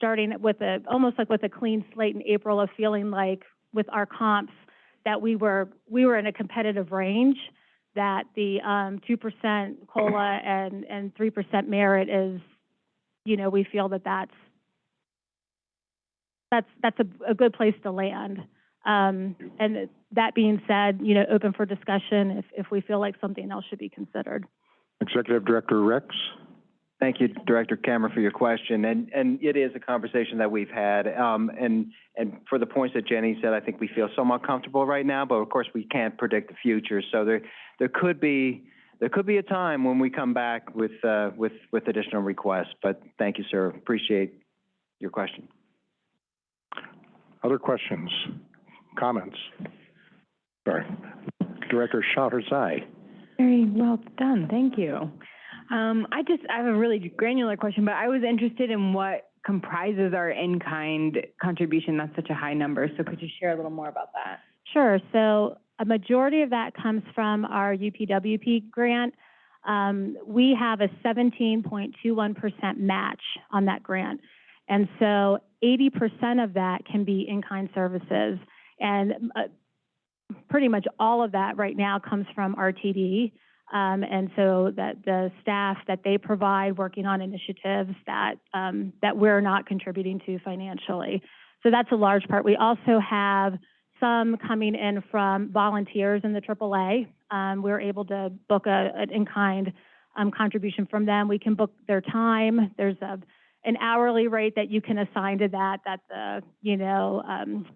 starting with a, almost like with a clean slate in April of feeling like with our comps, that we were, we were in a competitive range, that the, um, two percent COLA and, and three percent merit is, you know, we feel that that's, that's, that's a, a good place to land. Um, and that being said, you know, open for discussion if, if we feel like something else should be considered. Executive Director Rex? Thank you, Director Cameron, for your question. And, and it is a conversation that we've had. Um, and, and for the points that Jenny said, I think we feel somewhat comfortable right now, but of course, we can't predict the future. So there, there could be, there could be a time when we come back with, uh, with, with additional requests. But thank you, sir. Appreciate your question. Other questions, comments? Sorry. Director Shaughnessy. Very well done, thank you. Um, I just, I have a really granular question, but I was interested in what comprises our in-kind contribution. That's such a high number, so could you share a little more about that? Sure. So a majority of that comes from our UPWP grant. Um, we have a 17.21% match on that grant. And so 80% of that can be in-kind services. And uh, pretty much all of that right now comes from RTD. Um, and so that the staff that they provide working on initiatives that, um, that we're not contributing to financially. So that's a large part. We also have some coming in from volunteers in the AAA. Um, we're able to book a, an in-kind um, contribution from them. We can book their time. There's a, an hourly rate that you can assign to that, that the, you know, um,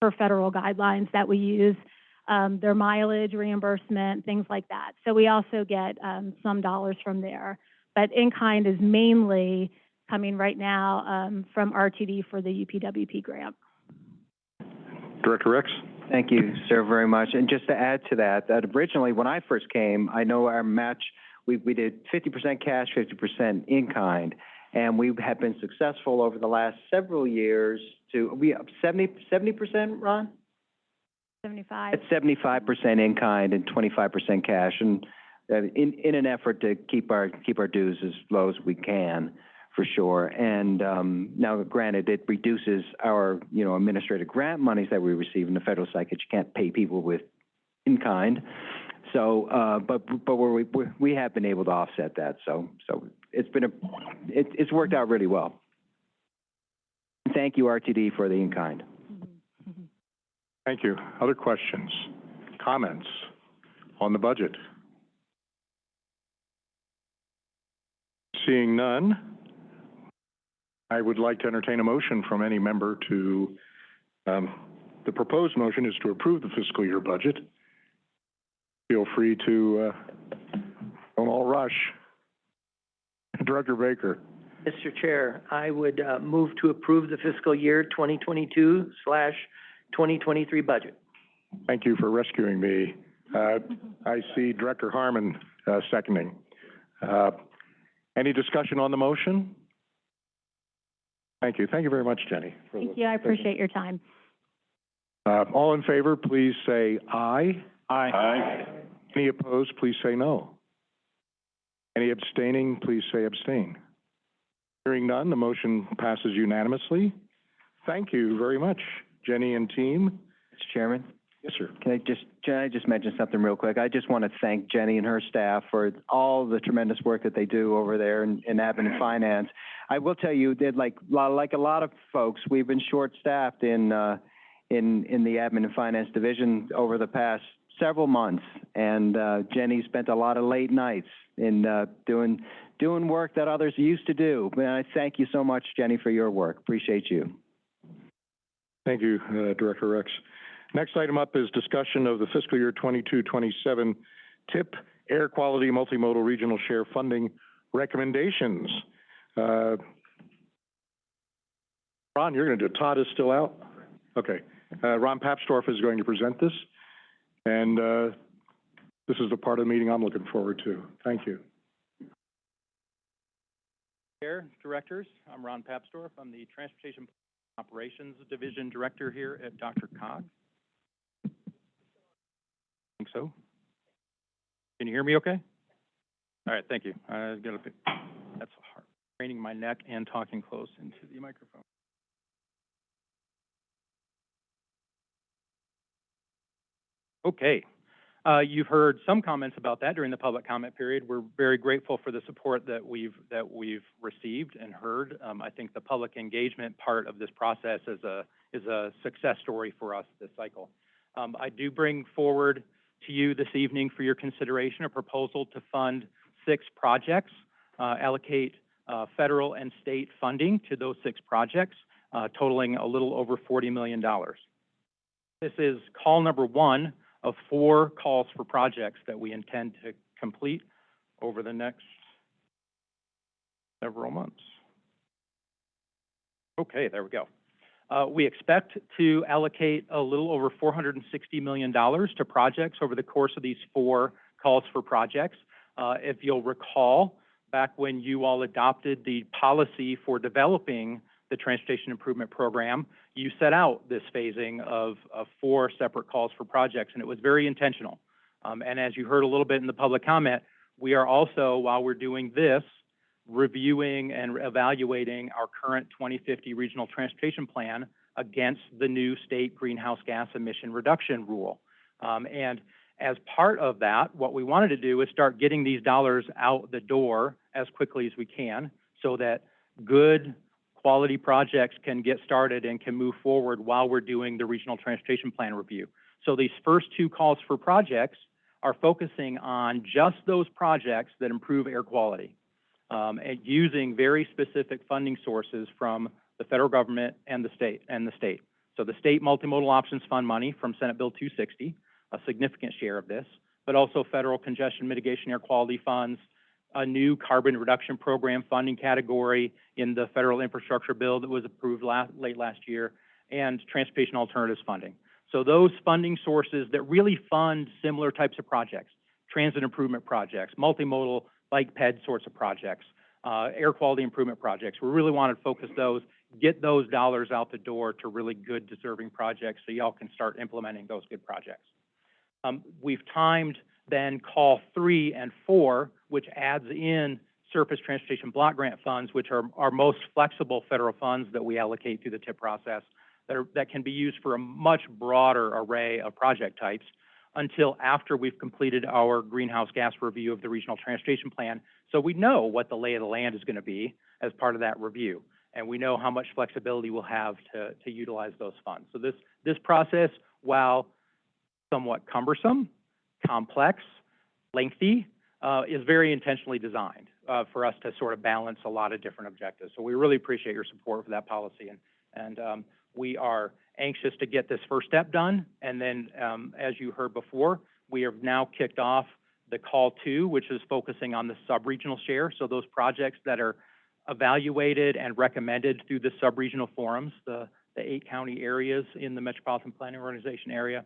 per federal guidelines that we use, um, their mileage reimbursement, things like that. So we also get um, some dollars from there. But in-kind is mainly coming right now um, from RTD for the UPWP grant. Director Rex? Thank you, sir, very much. And just to add to that, that originally, when I first came, I know our match, we, we did fifty percent cash, fifty percent in-kind. And we have been successful over the last several years to, we, 70 70% Ron? Seventy-five. At seventy-five percent in-kind and twenty-five percent cash. And uh, in, in an effort to keep our, keep our dues as low as we can, for sure. And um, now granted, it reduces our, you know, administrative grant monies that we receive in the federal side, you can't pay people with in-kind. So, uh, but, but we're, we, we have been able to offset that, so, so it's been a, it, it's worked out really well. Thank you, RTD, for the in-kind. Thank you. Other questions, comments on the budget? Seeing none, I would like to entertain a motion from any member to, um, the proposed motion is to approve the fiscal year budget. Feel free to, uh, don't all rush. Director Baker, Mr. Chair, I would, uh, move to approve the fiscal year twenty twenty-two slash twenty twenty-three budget. thank you for rescuing me. Uh, I see Director Harmon, uh, seconding. Uh, any discussion on the motion? Thank you. Thank you very much, Jenny. Thank you, I appreciate your time. Uh, all in favor, please say aye. Aye. Any opposed, please say no. Any abstaining, please say abstain. Hearing none, the motion passes unanimously. Thank you very much, Jenny and team. Mr. Chairman? Yes, sir. Can I just, can I just mention something real quick? I just want to thank Jenny and her staff for all the tremendous work that they do over there in, in admin and finance. I will tell you, that like, lo- like a lot of folks, we've been short-staffed in, uh, in, in the admin and finance division over the past several months. And, uh, Jenny spent a lot of late nights in, uh, doing, doing work that others used to do. And I thank you so much, Jenny, for your work. Appreciate you. Thank you, uh, Director Rex. Next item up is discussion of the fiscal year 22-27 TIP Air Quality Multimodal Regional Share Funding recommendations. Uh, Ron, you're going to do, it. Todd is still out? Okay. Uh, Ron Papsdorf is going to present this, and uh, this is the part of the meeting I'm looking forward to. Thank you. Chair, Directors, I'm Ron Papsdorf. I'm the Transportation Operations Division Director here at Dr. Cog. Think so? Can you hear me okay? All right, thank you. I got a bit, that's hard, craning my neck and talking close into the microphone. Okay, uh, you've heard some comments about that during the public comment period. We're very grateful for the support that we've, that we've received and heard. Um, I think the public engagement part of this process is a, is a success story for us this cycle. Um, I do bring forward to you this evening for your consideration a proposal to fund six projects, uh, allocate, uh, federal and state funding to those six projects, uh, totaling a little over forty million dollars. This is call number one of four calls for projects that we intend to complete over the next several months. Okay, there we go. Uh, we expect to allocate a little over four hundred and sixty million dollars to projects over the course of these four calls for projects. Uh, if you'll recall, back when you all adopted the policy for developing the Transportation Improvement Program, you set out this phasing of, of four separate calls for projects, and it was very intentional. Um, and as you heard a little bit in the public comment, we are also, while we're doing this, reviewing and evaluating our current 2050 Regional Transportation Plan against the new state greenhouse gas emission reduction rule. Um, and as part of that, what we wanted to do is start getting these dollars out the door as quickly as we can so that good quality projects can get started and can move forward while we're doing the regional transportation plan review. So these first two calls for projects are focusing on just those projects that improve air quality um, and using very specific funding sources from the federal government and the state and the state. So the state multimodal options fund money from Senate Bill 260, a significant share of this, but also federal congestion mitigation air quality funds, a new carbon reduction program funding category in the federal infrastructure bill that was approved last, late last year, and transportation alternatives funding. So those funding sources that really fund similar types of projects, transit improvement projects, multimodal bike ped sorts of projects, uh, air quality improvement projects, we really want to focus those, get those dollars out the door to really good deserving projects so y'all can start implementing those good projects. Um, we've timed then call three and four, which adds in surface transportation block grant funds, which are our most flexible federal funds that we allocate through the TIP process that are, that can be used for a much broader array of project types until after we've completed our greenhouse gas review of the regional transportation plan. So we know what the lay of the land is going to be as part of that review. And we know how much flexibility we'll have to, to utilize those funds. So this, this process, while somewhat cumbersome, complex, lengthy, uh, is very intentionally designed uh, for us to sort of balance a lot of different objectives. So we really appreciate your support for that policy, and and um, we are anxious to get this first step done. And then, um, as you heard before, we have now kicked off the call two, which is focusing on the sub-regional share. So those projects that are evaluated and recommended through the sub-regional forums, the the eight county areas in the Metropolitan Planning Organization area,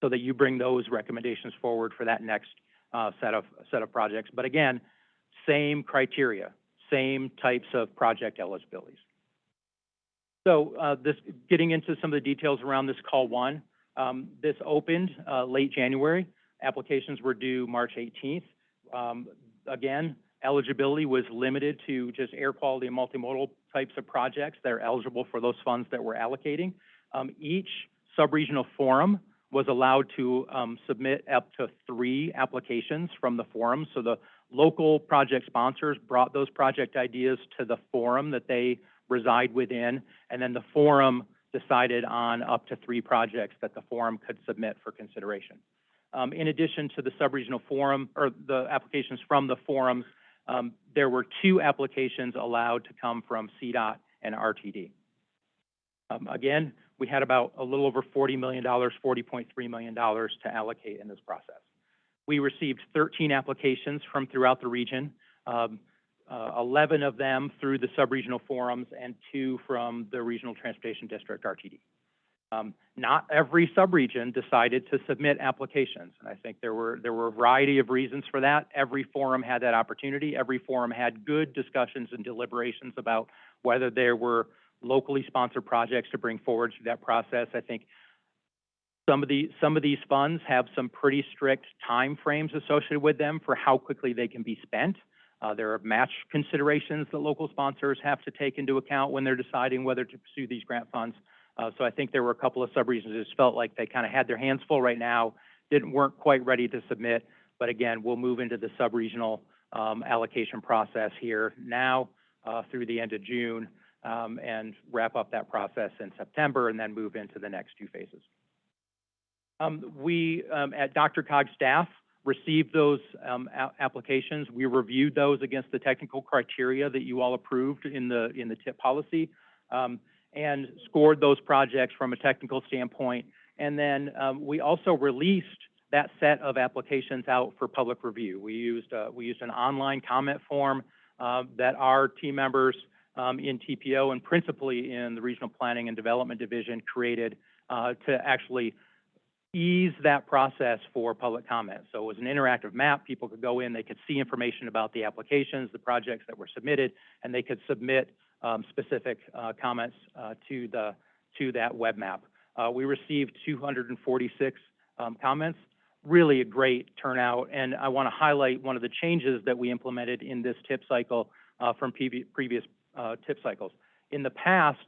so that you bring those recommendations forward for that next uh, set of set of projects. But again, same criteria, same types of project eligibilities. So uh, this, getting into some of the details around this call one, um, this opened uh, late January. Applications were due March 18th. Um, again, eligibility was limited to just air quality and multimodal types of projects that are eligible for those funds that we're allocating. Um, each subregional forum was allowed to um, submit up to three applications from the forum. So the local project sponsors brought those project ideas to the forum that they reside within, and then the forum decided on up to three projects that the forum could submit for consideration. Um, in addition to the subregional forum, or the applications from the forums, um, there were two applications allowed to come from CDOT and RTD. Um, again, we had about a little over $40 million, $40.3 million to allocate in this process. We received 13 applications from throughout the region, um, uh, 11 of them through the subregional forums and two from the Regional Transportation District, RTD. Um, not every subregion decided to submit applications, and I think there were there were a variety of reasons for that. Every forum had that opportunity. Every forum had good discussions and deliberations about whether there were locally sponsored projects to bring forward through that process. I think some of the some of these funds have some pretty strict time frames associated with them for how quickly they can be spent. Uh, there are match considerations that local sponsors have to take into account when they're deciding whether to pursue these grant funds. Uh, so I think there were a couple of subregions that just felt like they kind of had their hands full right now, didn't weren't quite ready to submit. But again, we'll move into the subregional um, allocation process here now uh, through the end of June um, and wrap up that process in September and then move into the next two phases. Um, we um, at DRCOG staff received those applications. We reviewed those against the technical criteria that you all approved in the in the TIP policy, and scored those projects from a technical standpoint. And then we also released that set of applications out for public review. We used uh, we used an online comment form uh, that our team members um, in TPO and principally in the Regional Planning and Development Division created uh, to actually ease that process for public comment. So it was an interactive map. People could go in, they could see information about the applications, the projects that were submitted, and they could submit um, specific uh, comments uh, to the to that web map. Uh, we received 246 um, comments. Really a great turnout, and I want to highlight one of the changes that we implemented in this TIP cycle uh, from previous uh, TIP cycles. In the past,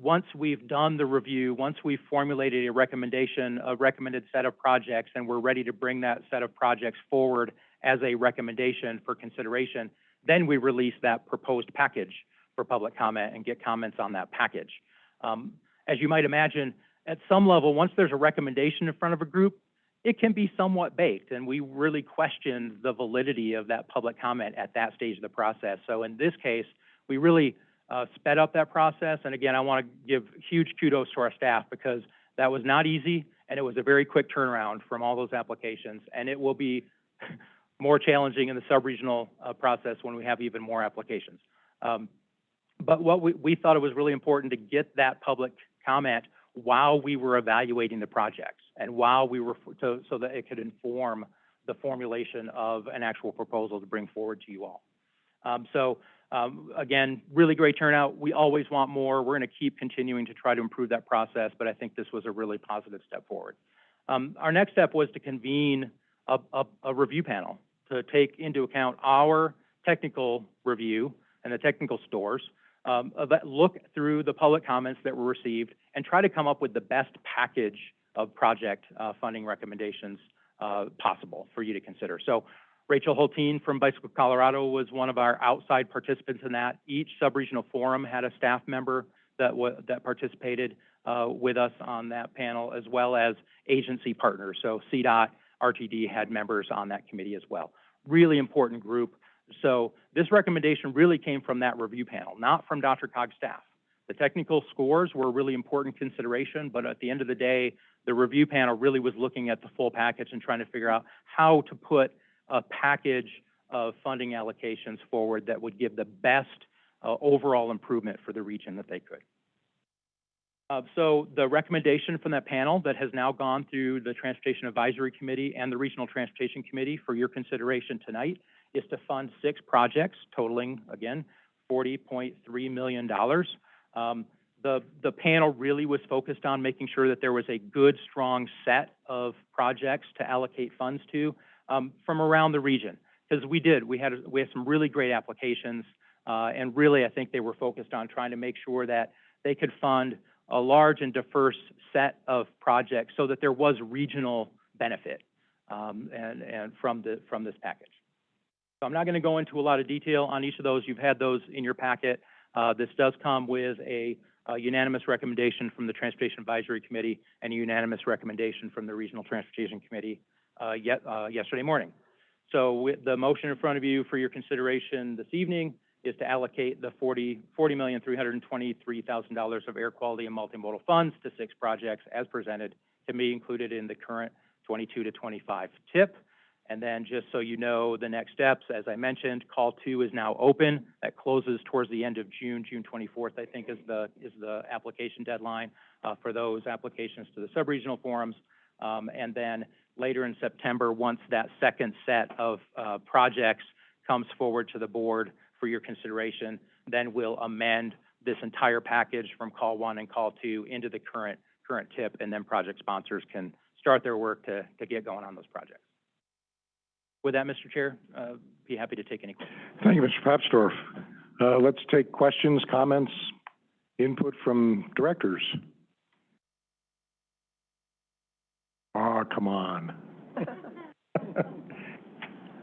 once we've done the review, once we've formulated a recommendation, a recommended set of projects, and we're ready to bring that set of projects forward as a recommendation for consideration, then we release that proposed package for public comment and get comments on that package. Um, as you might imagine, at some level, once there's a recommendation in front of a group, it can be somewhat baked, and we really question the validity of that public comment at that stage of the process. So in this case, we really uh, sped up that process. And again, I want to give huge kudos to our staff because that was not easy and it was a very quick turnaround from all those applications. And it will be more challenging in the sub-regional uh, process when we have even more applications. Um, but what we, we thought it was really important to get that public comment while we were evaluating the projects and while we were, so, so that it could inform the formulation of an actual proposal to bring forward to you all. Um, so, um, again, really great turnout. We always want more. We're going to keep continuing to try to improve that process, but I think this was a really positive step forward. Um, our next step was to convene a, a, a review panel to take into account our technical review and the technical stores, um, look through the public comments that were received and try to come up with the best package of project, uh, funding recommendations, uh, possible for you to consider. So Rachel Hultin from Bicycle Colorado was one of our outside participants in that. Each sub-regional forum had a staff member that that participated, uh, with us on that panel, as well as agency partners. So CDOT, RTD had members on that committee as well. Really important group. So this recommendation really came from that review panel, not from DRCOG's staff. The technical scores were a really important consideration, but at the end of the day, the review panel really was looking at the full package and trying to figure out how to put a package of funding allocations forward that would give the best uh, overall improvement for the region that they could. Uh, so the recommendation from that panel that has now gone through the Transportation Advisory Committee and the Regional Transportation Committee for your consideration tonight is to fund six projects totaling, again, $40.3 million. Um, the, the panel really was focused on making sure that there was a good, strong set of projects to allocate funds to um, from around the region. Because we did, we had, we had some really great applications, uh, and really, I think they were focused on trying to make sure that they could fund a large and diverse set of projects so that there was regional benefit um, and, and from, the, from this package. So I'm not going to go into a lot of detail on each of those. You've had those in your packet. Uh, this does come with a, a unanimous recommendation from the Transportation Advisory Committee and a unanimous recommendation from the Regional Transportation Committee yet, uh, yesterday morning. So with the motion in front of you for your consideration this evening is to allocate the forty, forty million, three hundred and twenty-three thousand dollars of air quality and multimodal funds to six projects as presented to be included in the current twenty-two to twenty-five TIP. And then just so you know, the next steps, as I mentioned, call two is now open. That closes towards the end of June, June twenty-fourth, I think is the, is the application deadline, uh, for those applications to the sub-regional forums. Um, and then later in September, once that second set of, uh, projects comes forward to the board for your consideration, then we'll amend this entire package from call one and call two into the current, current TIP, and then project sponsors can start their work to, to get going on those projects. With that, Mr. Chair, uh, be happy to take any questions. Thank you, Mr. Papsdorf. Uh, let's take questions, comments, input from directors. Ah, come on.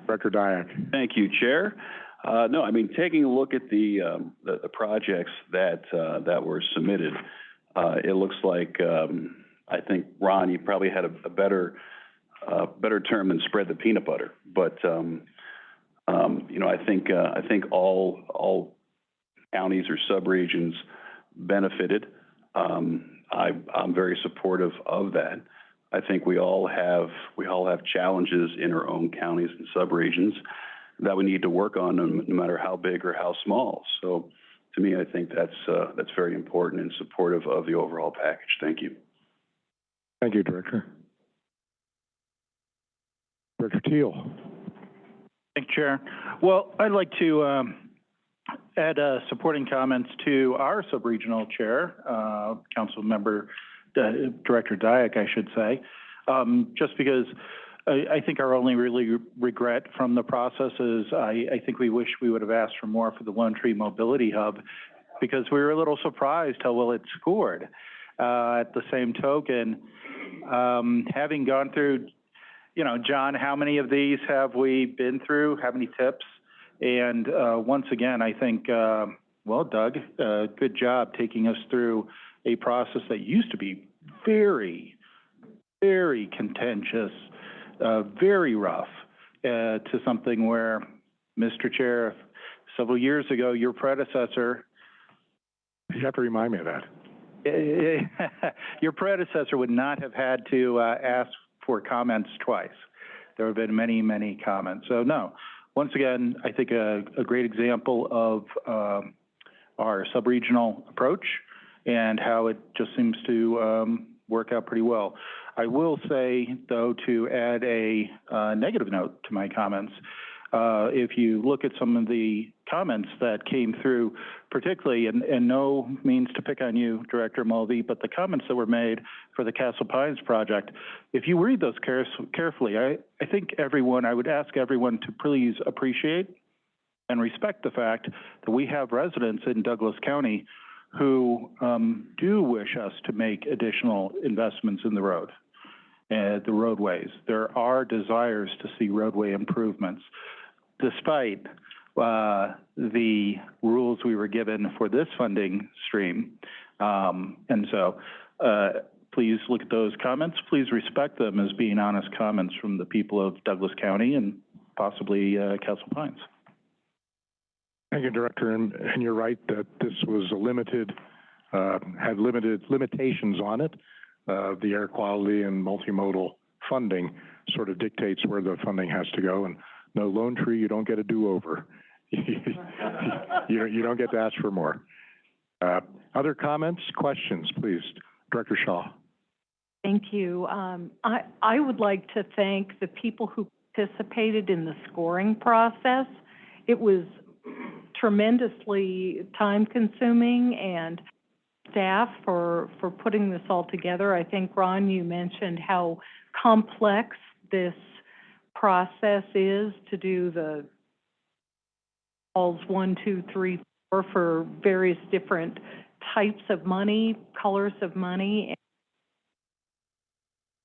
Director Diak. Thank you, Chair. Uh, no, I mean, taking a look at the, um, the, the projects that, uh, that were submitted, uh, it looks like, um, I think, Ron, you probably had a, a better, uh, better term than spread the peanut butter. But, um, um, you know, I think, uh, I think all, all counties or subregions benefited. Um, I, I'm very supportive of that. I think we all have, we all have challenges in our own counties and subregions that we need to work on, no, no matter how big or how small. So to me, I think that's, uh, that's very important and supportive of the overall package. Thank you. Thank you, Director. Director Teal. Thank you, Chair. Well, I'd like to um, add uh, supporting comments to our sub-regional chair, uh, Council Member uh, Director Diak, I should say, um, just because I, I think our only really regret from the process is I, I think we wish we would have asked for more for the Lone Tree Mobility Hub because we were a little surprised how well it scored. Uh, at the same token, um, having gone through, you know, John, how many of these have we been through? How many TIPs? And uh, once again, I think, uh, well, Doug, uh, good job taking us through a process that used to be very, very contentious, uh, very rough, uh, to something where, Mr. Chair, several years ago, your predecessor. You have to remind me of that. your predecessor would not have had to uh, ask for comments twice. There have been many, many comments. So no, once again, I think a, a great example of um, our sub-regional approach and how it just seems to, um, work out pretty well. I will say, though, to add a, uh, negative note to my comments, uh, if you look at some of the comments that came through, particularly, and, and no means to pick on you, Director Mulvey, but the comments that were made for the Castle Pines project, if you read those care- carefully, I, I think everyone, I would ask everyone to please appreciate and respect the fact that we have residents in Douglas County who, um, do wish us to make additional investments in the road, uh, the roadways. There are desires to see roadway improvements despite uh, the rules we were given for this funding stream. Um, and so, uh, please look at those comments. Please respect them as being honest comments from the people of Douglas County and possibly, uh, Castle Pines. Thank you, Director, and, and you're right that this was a limited, uh, had limited limitations on it. Uh, the air quality and multimodal funding sort of dictates where the funding has to go, and no lone tree, you don't get a do-over. You, you don't get to ask for more. Uh, other comments, questions, please? Director Shaw. Thank you. Um, I, I would like to thank the people who participated in the scoring process. It was tremendously time-consuming and staff for, for putting this all together. I think, Ron, you mentioned how complex this process is to do the calls one, two, three, four for various different types of money, colors of money.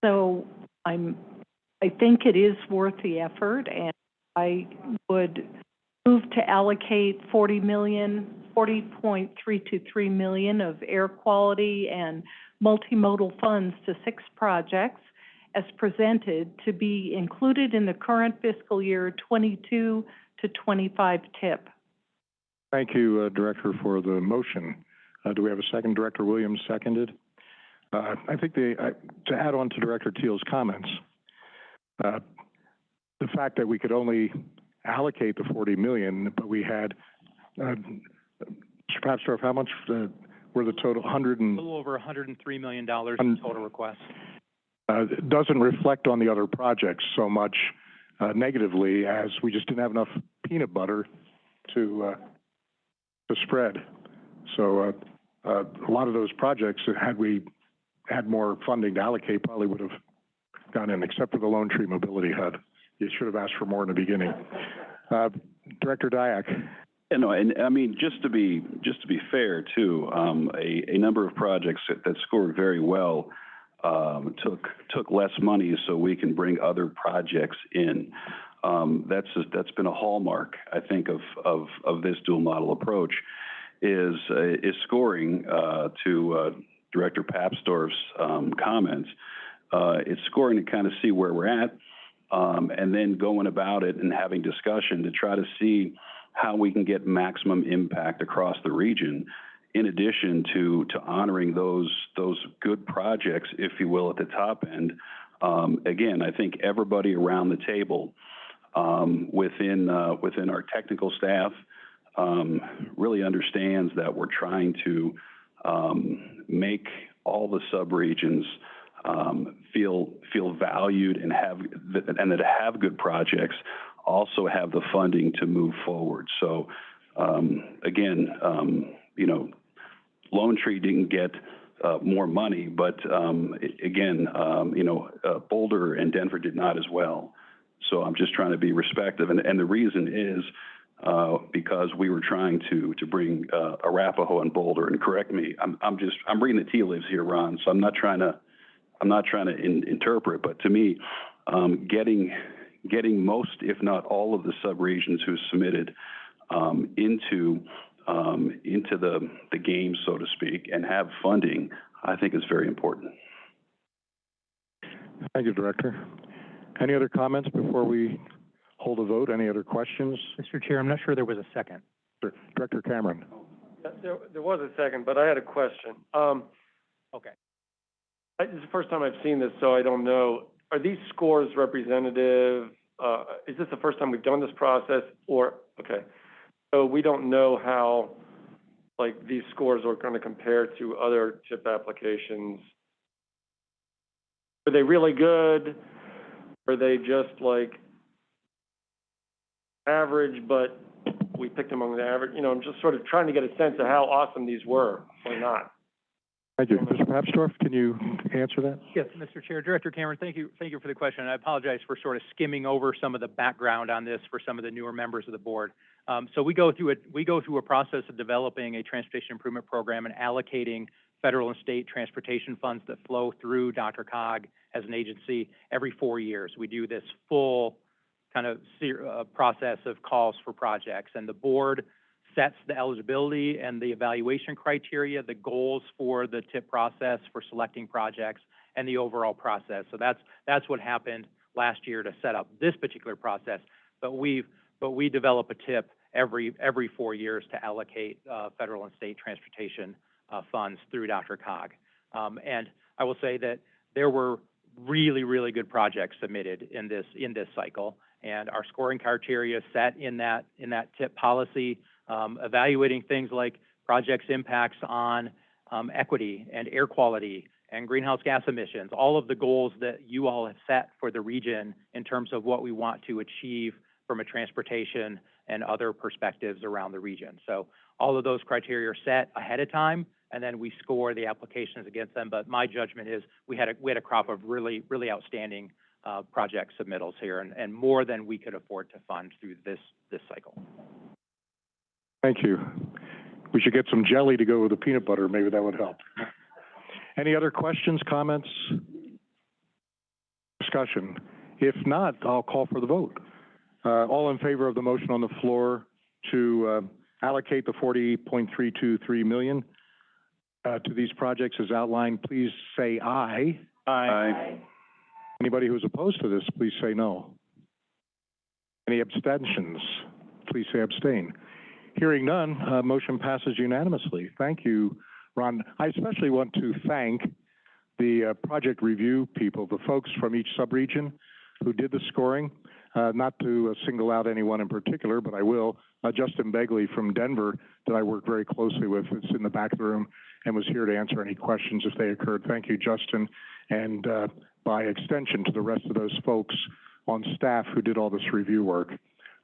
So I'm, I think it is worth the effort, and I would move to allocate forty million, forty point three two three million of air quality and multimodal funds to six projects as presented to be included in the current fiscal year twenty-two to twenty-five TIP. Thank you, uh, Director, for the motion. Uh, do we have a second? Director Williams seconded. Uh, I think the, to add on to Director Teal's comments, the fact that we could only allocate the forty million, but we had, uh, Mr. Papsdorf, how much, uh, were the total, hundred A little over hundred and three million dollars in total requests. uh, doesn't reflect on the other projects so much, uh, negatively as we just didn't have enough peanut butter to, uh, to spread. So, uh, uh, a lot of those projects, had we had more funding to allocate, probably would have gone in, except for the Lone Tree Mobility Hub. You should have asked for more in the beginning. Uh, Director Diak. You know, and I mean, just to be, just to be fair too, um, a, a number of projects that, that scored very well, um, took, took less money so we can bring other projects in. Um, that's, that's been a hallmark, I think, of, of, of this dual model approach, is, uh, is scoring, uh, to, uh, Director Papsdorf's, um, comments. Uh, it's scoring to kind of see where we're at, um, and then going about it and having discussion to try to see how we can get maximum impact across the region, in addition to, to honoring those, those good projects, if you will, at the top end. Um, again, I think everybody around the table, um, within, uh, within our technical staff, um, really understands that we're trying to, um, make all the subregions, um, feel, feel valued and have, and that have good projects also have the funding to move forward. So, um, again, um, you know, Lone Tree didn't get, uh, more money, but, um, again, um, you know, uh, Boulder and Denver did not as well. So I'm just trying to be respectful, and, and the reason is, uh, because we were trying to, to bring, uh, Arapahoe and Boulder, and correct me, I'm, I'm just, I'm reading the tea leaves here, Ron, so I'm not trying to, I'm not trying to in, interpret, but to me, um, getting, getting most, if not all of the subregions who submitted, um, into, um, into the, the game, so to speak, and have funding, I think is very important. Thank you, Director. Any other comments before we hold a vote? Any other questions? Mr. Chair, I'm not sure there was a second. Director Cameron. There, there was a second, but I had a question. Um, Okay. I, this is the first time I've seen this, so I don't know. Are these scores representative? Uh, is this the first time we've done this process or, okay. So we don't know how like these scores are gonna compare to other TIP applications. Are they really good? Are they just like average, but we picked among the average? You know, I'm just sort of trying to get a sense of how awesome these were or not. Thank you. Mr. Papsdorf, can you answer that? Yes, Mr. Chair. Director Cameron, thank you, thank you for the question. I apologize for sort of skimming over some of the background on this for some of the newer members of the board. Um, so we go through a, we go through a process of developing a transportation improvement program and allocating federal and state transportation funds that flow through DRCOG as an agency every four years. We do this full kind of uh, process of calls for projects, and the board sets the eligibility and the evaluation criteria, the goals for the TIP process for selecting projects, and the overall process. So that's, that's what happened last year to set up this particular process. But we've, but we develop a TIP every, every four years to allocate, uh, federal and state transportation, uh, funds through DRCOG. Um, and I will say that there were really, really good projects submitted in this, in this cycle. And our scoring criteria set in that, in that TIP policy, um, evaluating things like projects' impacts on, um, equity and air quality and greenhouse gas emissions, all of the goals that you all have set for the region in terms of what we want to achieve from a transportation and other perspectives around the region. So all of those criteria are set ahead of time, and then we score the applications against them. But my judgment is we had a, we had a crop of really, really outstanding uh, project submittals here and, and more than we could afford to fund through this, this cycle. Thank you. We should get some jelly to go with the peanut butter. Maybe that would help. Any other questions, comments? Discussion? If not, I'll call for the vote. Uh, all in favor of the motion on the floor to, uh, allocate the forty point three two three million, uh, to these projects as outlined, please say aye. Aye. Anybody who's opposed to this, please say no. Any abstentions? Please say abstain. Hearing none, uh, motion passes unanimously. Thank you, Ron. I especially want to thank the, uh, project review people, the folks from each subregion who did the scoring. Uh, not to uh, single out anyone in particular, but I will. Uh, Justin Begley from Denver, that I work very closely with, is in the back of the room and was here to answer any questions if they occurred. Thank you, Justin. And, uh, by extension to the rest of those folks on staff who did all this review work.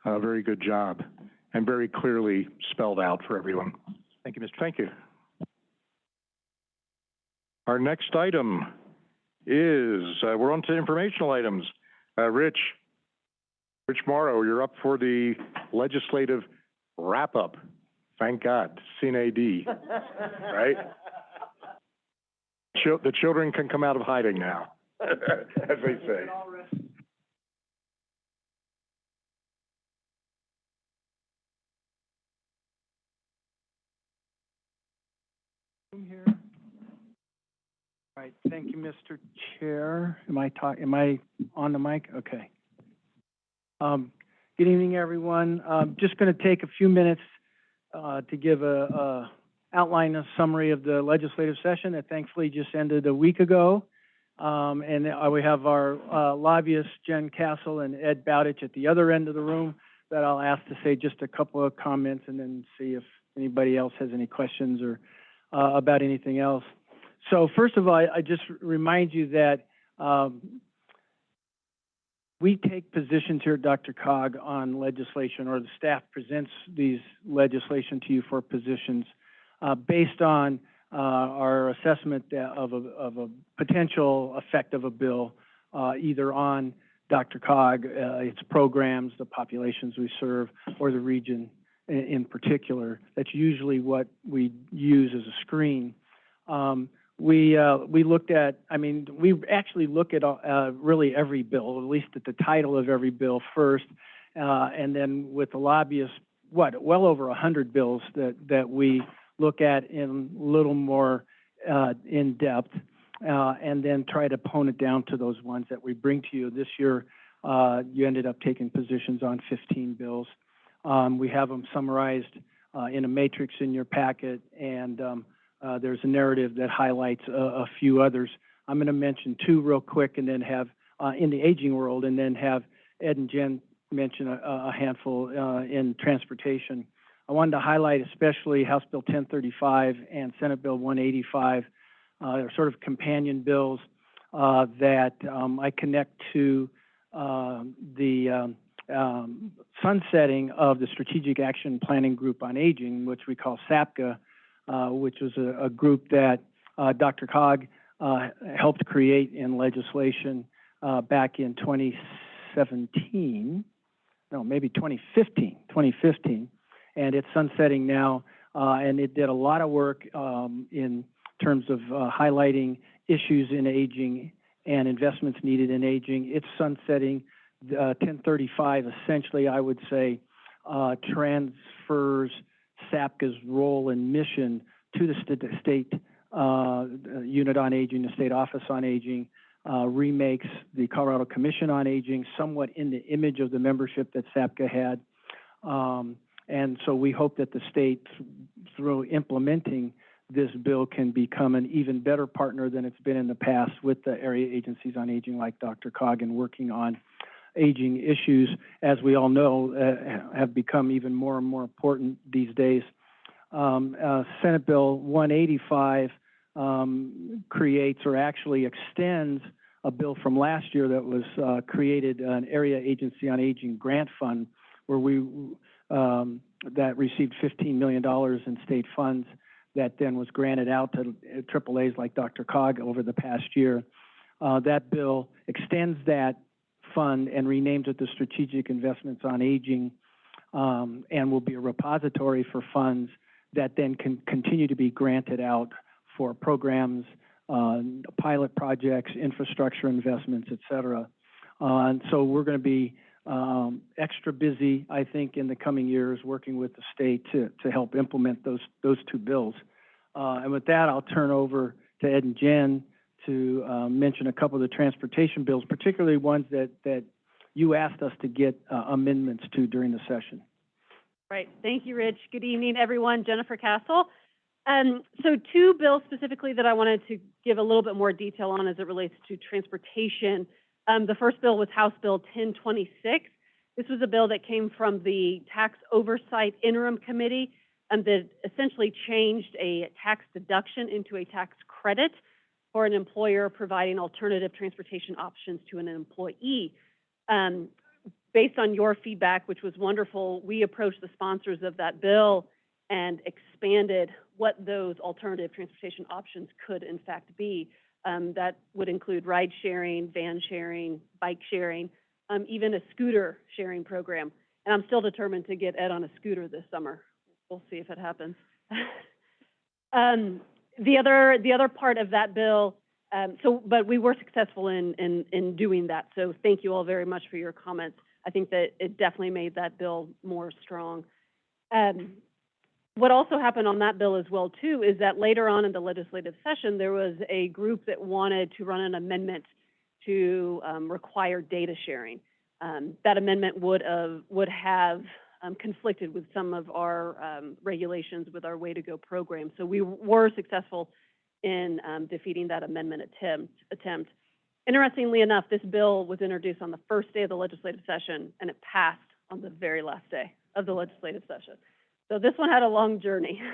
Very good job and very clearly spelled out for everyone. Thank you, Mr. Thank you. Our next item is, uh, we're on to informational items. Uh, Rich, Rich Mauro, you're up for the legislative wrap-up. Thank God, sine die, right? Chil- the children can come out of hiding now, as they say. here. All right, thank you, Mr. Chair. Am I am I on the mic? Okay. Um, good evening, everyone. Um, just gonna take a few minutes, uh, to give a, a outline, a summary of the legislative session that thankfully just ended a week ago. Um, and we have our, uh, lobbyists, Jen Cassell and Ed Bowditch at the other end of the room that I'll ask to say just a couple of comments and then see if anybody else has any questions or, uh, about anything else. So first of all, I, I just remind you that um, we take positions here at DRCOG on legislation, or the staff presents these legislation to you for positions uh, based on uh, our assessment of a, of a potential effect of a bill, uh, either on DRCOG, uh, its programs, the populations we serve, or the region in, in particular. That's usually what we use as a screen. Um, we, uh, we looked at, I mean, we actually look at, uh, really every bill, at least at the title of every bill first. Uh, and then with the lobbyists, what, well over a hundred bills that, that we look at in a little more, in depth. And then try to hone it down to those ones that we bring to you. This year, you ended up taking positions on fifteen bills. Um, we have them summarized, in a matrix in your packet, and, um, uh, there's a narrative that highlights a, a few others. I'm gonna mention two real quick and then have, uh, in the aging world, and then have Ed and Jen mention a, a handful, uh, in transportation. I wanted to highlight especially House Bill 1035 and Senate Bill 185. Uh, they're sort of companion bills uh, that um, I connect to uh, the um, um, sunsetting of the Strategic Action Planning Group on Aging, which we call SAPGA, which was a, a group that uh, DRCOG uh, helped create in legislation uh, back in 2017, no, maybe 2015, 2015, and it's sunsetting now. Uh, and it did a lot of work um, in terms of uh, highlighting issues in aging and investments needed in aging. It's sunsetting. Uh, 1035 essentially, I would say, uh, transfers SAPGA's role and mission to the st state uh, unit on aging, the state office on aging, uh, remakes the Colorado Commission on Aging somewhat in the image of the membership that SAPCA had. Um, and so we hope that the state, through implementing this bill, can become an even better partner than it's been in the past with the area agencies on aging like DRCOG in working on aging issues, as we all know, uh, have become even more and more important these days. Um, uh, Senate Bill 185 um, creates or actually extends a bill from last year that was uh, created an area agency on aging grant fund where we um, that received $15 million in state funds that then was granted out to AAAs like DRCOG over the past year. Uh, that bill extends that fund and renames it the Strategic Investments on Aging um, and will be a repository for funds that then can continue to be granted out for programs, uh, pilot projects, infrastructure investments, et cetera. Uh, and so we're going to be um, extra busy, I think, in the coming years working with the state to, to help implement those, those two bills. Uh, and with that, I'll turn over to Ed and Jen to uh, mention a couple of the transportation bills, particularly ones that, that you asked us to get uh, amendments to during the session. Right. Thank you, Rich. Good evening, everyone. Jennifer Cassell. Um, so two bills specifically that I wanted to give a little bit more detail on as it relates to transportation. Um, the first bill was House Bill 1026. This was a bill that came from the Tax Oversight Interim Committee and that essentially changed a tax deduction into a tax credit for an employer providing alternative transportation options to an employee. Um, based on your feedback, which was wonderful, we approached the sponsors of that bill and expanded what those alternative transportation options could in fact be. Um, that would include ride sharing, van sharing, bike sharing, um, even a scooter sharing program. And I'm still determined to get Ed on a scooter this summer. We'll see if it happens. um, the other the other part of that bill, um, so but we were successful in, in in doing that. So thank you all very much for your comments. I think that it definitely made that bill more strong. Um, what also happened on that bill as well too is that later on in the legislative session there was a group that wanted to run an amendment to um, require data sharing. Um, that amendment would have would have um, conflicted with some of our um, regulations with our Way to Go program. So we were successful in um, defeating that amendment attempt. attempt. Interestingly enough, this bill was introduced on the first day of the legislative session and it passed on the very last day of the legislative session. So this one had a long journey.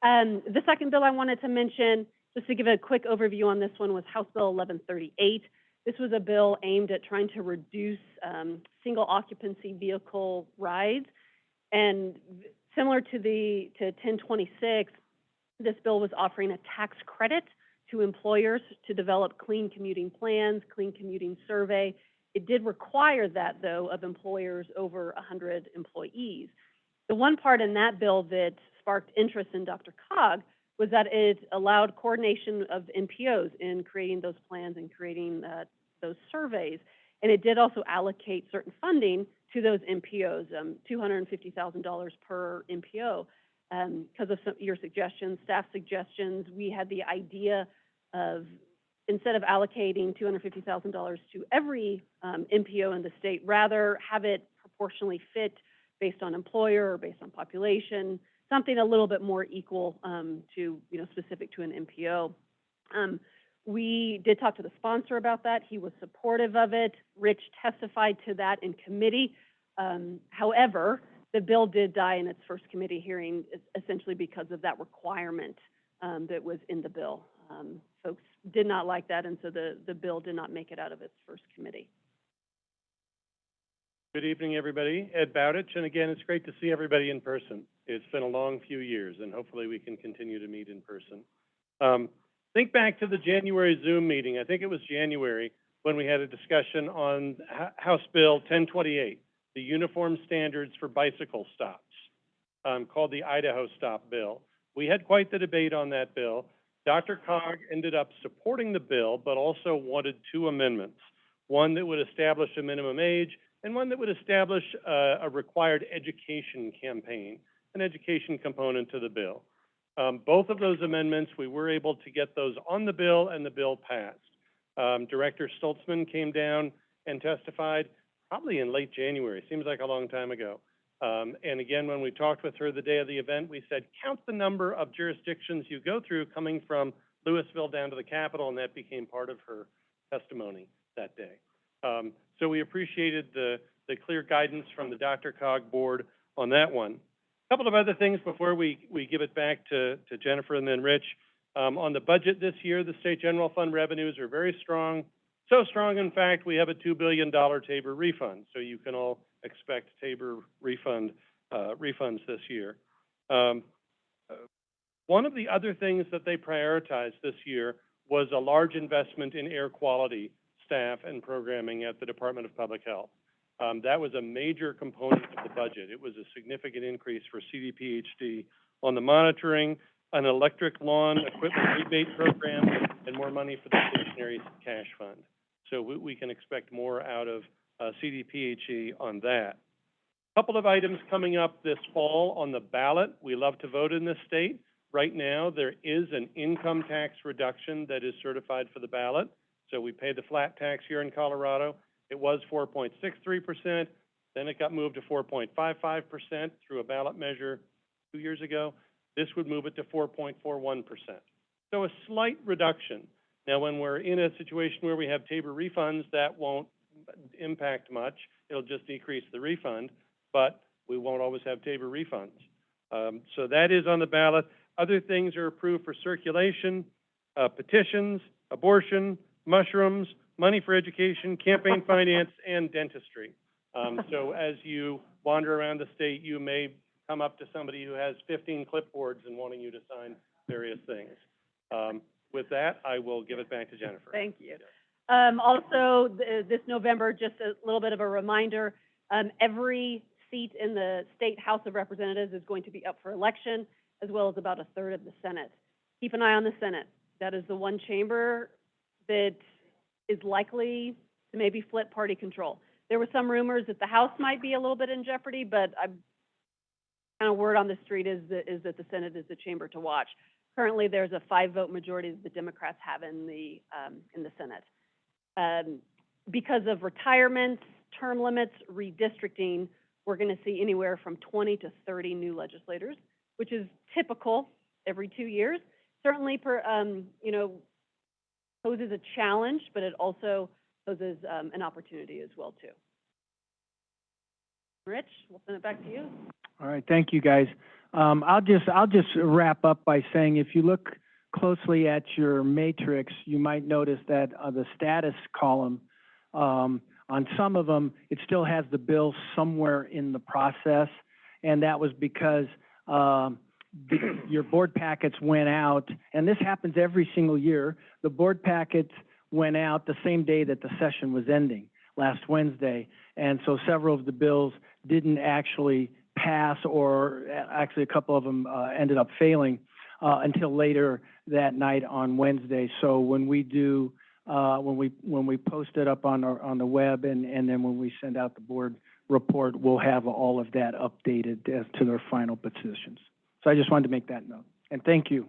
Um, the second bill I wanted to mention, just to give a quick overview on this one, was House Bill 1138. This was a bill aimed at trying to reduce um, single occupancy vehicle rides. And similar to the to 1026, this bill was offering a tax credit to employers to develop clean commuting plans, clean commuting survey. It did require that, though, of employers over 100 employees. The one part in that bill that sparked interest in Dr. Cog was that it allowed coordination of MPOs in creating those plans and creating uh, those surveys. And it did also allocate certain funding to those MPOs, um, $250,000 per MPO. Because um, of some, your suggestions, staff suggestions, we had the idea of instead of allocating $250,000 to every um, MPO in the state, rather have it proportionally fit based on employer or based on population, something a little bit more equal um, to, you know, specific to an MPO. Um, we did talk to the sponsor about that. He was supportive of it. Rich testified to that in committee. Um, however, the bill did die in its first committee hearing essentially because of that requirement um, that was in the bill. Um, Folks did not like that, and so the, the bill did not make it out of its first committee. Good evening, everybody. Ed Bowditch, and again, it's great to see everybody in person. It's been a long few years, and hopefully we can continue to meet in person. Um, think back to the January Zoom meeting. I think it was January when we had a discussion on H- House Bill 1028, the uniform standards for bicycle stops, um, called the Idaho Stop Bill. We had quite the debate on that bill. DRCOG ended up supporting the bill, but also wanted two amendments. One that would establish a minimum age, and one that would establish uh, a required education campaign, an education component to the bill. Um, both of those amendments, we were able to get those on the bill, and the bill passed. Um, Director Stolzmann came down and testified probably in late January, seems like a long time ago. Um, and again, when we talked with her the day of the event, we said, count the number of jurisdictions you go through coming from Louisville down to the Capitol, and that became part of her testimony that day. Um, so we appreciated the, the clear guidance from the DRCOG board on that one. Couple of other things before we, we give it back to, to Jennifer and then Rich. Um, on the budget this year, the state general fund revenues are very strong. So strong, in fact, we have a two billion dollar TABOR refund, so you can all expect TABOR refund, uh, refunds this year. Um, uh, one of the other things that they prioritized this year was a large investment in air quality staff and programming at the Department of Public Health. Um, that was a major component of the budget. It was a significant increase for CDPHE on the monitoring, an electric lawn equipment rebate program, and more money for the stationary cash fund. So we, we can expect more out of, uh, CDPHE on that. A Couple of items coming up this fall on the ballot. We love to vote in this state. Right now, there is an income tax reduction that is certified for the ballot. So we pay the flat tax here in Colorado. It was four point six three percent, then it got moved to four point five five percent through a ballot measure two years ago. This would move it to four point four one percent. So a slight reduction. Now, when we're in a situation where we have TABOR refunds, that won't impact much. It'll just decrease the refund, but we won't always have TABOR refunds. Um, so that is on the ballot. Other things are approved for circulation, uh, petitions, abortion, mushrooms, money for education, campaign finance, and dentistry. Um, so as you wander around the state, you may come up to somebody who has fifteen clipboards and wanting you to sign various things. Um, with that, I will give it back to Jennifer. Thank you. Um, also, th- this November, just a little bit of a reminder, um, every seat in the State House of Representatives is going to be up for election, as well as about a third of the Senate. Keep an eye on the Senate. That is the one chamber that is likely to maybe flip party control. There were some rumors that the House might be a little bit in jeopardy, but I'm, kind of word on the street is that, is that the Senate is the chamber to watch. Currently, there's a five-vote majority that the Democrats have in the, um, in the Senate. Um, because of retirements, term limits, redistricting, we're gonna see anywhere from twenty to thirty new legislators, which is typical every two years. Certainly per, um, you know, poses a challenge, but it also poses, um, an opportunity as well, too. Rich, we'll send it back to you. All right, thank you, guys. Um, I'll just, I'll just wrap up by saying, if you look closely at your matrix, you might notice that, uh, the status column, um, on some of them, it still has the bill somewhere in the process. And that was because, um, your board packets went out, and this happens every single year. The board packets went out the same day that the session was ending, last Wednesday. And so several of the bills didn't actually pass, or actually a couple of them, uh, ended up failing, uh, until later that night on Wednesday. So when we do, uh, when we, when we post it up on our, on the web and, and then when we send out the board report, we'll have all of that updated as to their final positions. So I just wanted to make that note. And thank you.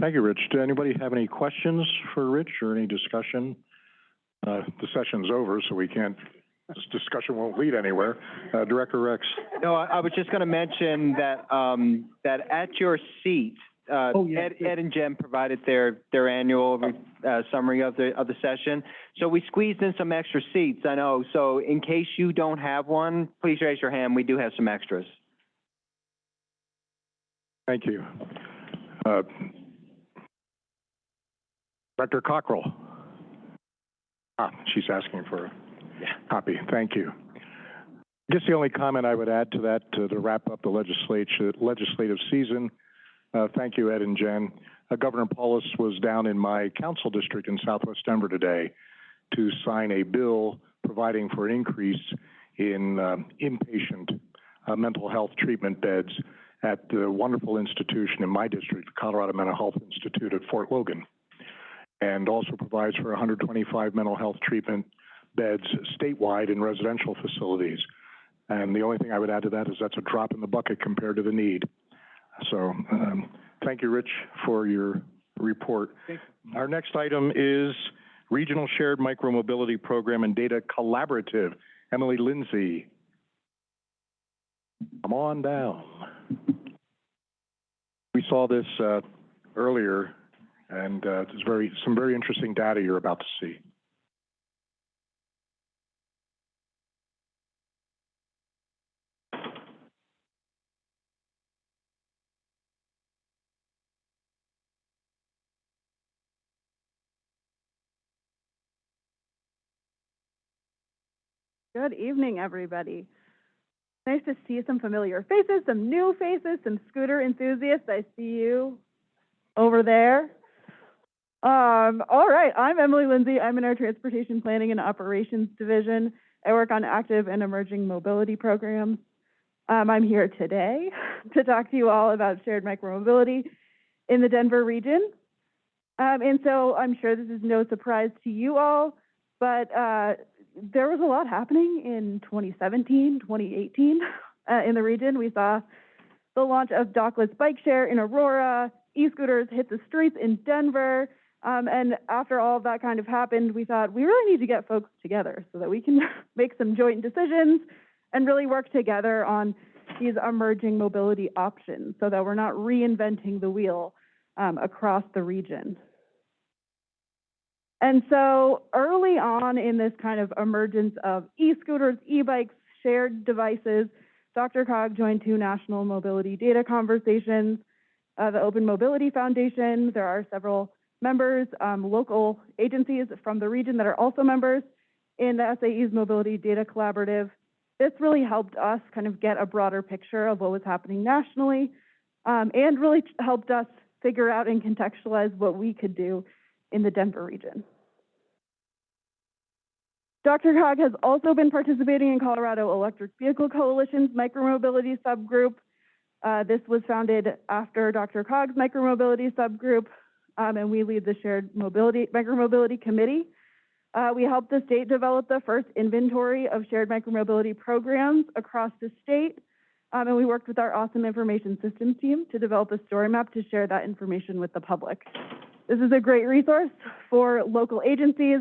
Thank you, Rich. Do anybody have any questions for Rich or any discussion? Uh, the session's over, so we can't, this discussion won't lead anywhere. Uh, Director Rex? No, I, I was just gonna mention that, um, that at your seat, uh, Oh, yeah, Ed, yeah. Ed and Jen provided their, their annual, uh, summary of the, of the session. So we squeezed in some extra seats, I know. So in case you don't have one, please raise your hand. We do have some extras. Thank you. Uh, Director Cockrell? Ah, she's asking for a copy. Thank you. I guess the only comment I would add to that, to to wrap up the legislature, legislative season, uh, thank you, Ed and Jen. Uh, Governor Polis was down in my council district in southwest Denver today to sign a bill providing for an increase in um, inpatient uh, mental health treatment beds at the wonderful institution in my district, the Colorado Mental Health Institute at Fort Logan, and also provides for 125 mental health treatment beds statewide in residential facilities. And the only thing I would add to that is that's a drop in the bucket compared to the need. So, um, thank you, Rich, for your report. Our next item is Regional Shared Micromobility Program and Data Collaborative. Emily Lindsay. Come on down. Saw this, uh, earlier, and, uh, there's very, some very interesting data you're about to see. Good evening, everybody. Nice to see some familiar faces, some new faces, some scooter enthusiasts. I see you over there. Um, all right, I'm Emily Lindsay. I'm in our Transportation Planning and Operations Division. I work on active and emerging mobility programs. Um, I'm here today to talk to you all about shared micromobility in the Denver region. Um, and so I'm sure this is no surprise to you all, but uh, there was a lot happening in 2017, 2018 uh, in the region. We saw the launch of dockless bike share in Aurora, e-scooters hit the streets in Denver. Um, and after all of that kind of happened, we thought we really need to get folks together so that we can make some joint decisions and really work together on these emerging mobility options so that we're not reinventing the wheel um, across the region. And so early on in this kind of emergence of e-scooters, e-bikes, shared devices, DRCOG joined two national mobility data conversations, uh, the Open Mobility Foundation. There are several members, um, local agencies from the region that are also members in the SAE's Mobility Data Collaborative. This really helped us kind of get a broader picture of what was happening nationally um, and really helped us figure out and contextualize what we could do in the Denver region. DRCOG has also been participating in Colorado Electric Vehicle Coalition's micromobility subgroup. Uh, this was founded after DRCOG's micromobility subgroup, um, and we lead the shared mobility micromobility committee. Uh, we helped the state develop the first inventory of shared micromobility programs across the state, um, and we worked with our awesome information systems team to develop a story map to share that information with the public. This is a great resource for local agencies,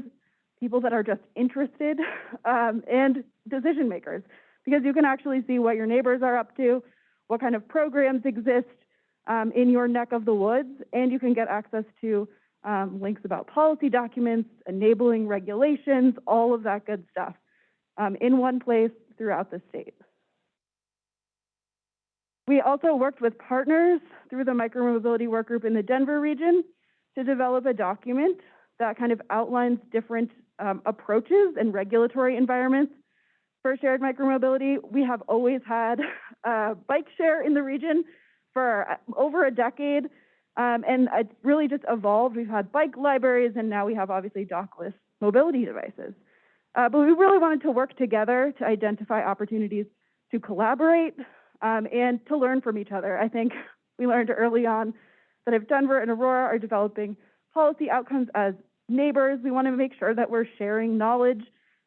people that are just interested, um, and decision makers, because you can actually see what your neighbors are up to, what kind of programs exist um, in your neck of the woods, and you can get access to um, links about policy documents, enabling regulations, all of that good stuff um, in one place throughout the state. We also worked with partners through the micromobility work group in the Denver region to develop a document that kind of outlines different um, approaches and regulatory environments for shared micromobility. We have always had uh, bike share in the region for uh, over a decade, um, and it's really just evolved. We've had bike libraries, and now we have obviously dockless mobility devices. Uh, but we really wanted to work together to identify opportunities to collaborate um, and to learn from each other. I think we learned early on that if Denver and Aurora are developing policy outcomes as neighbors, we want to make sure that we're sharing knowledge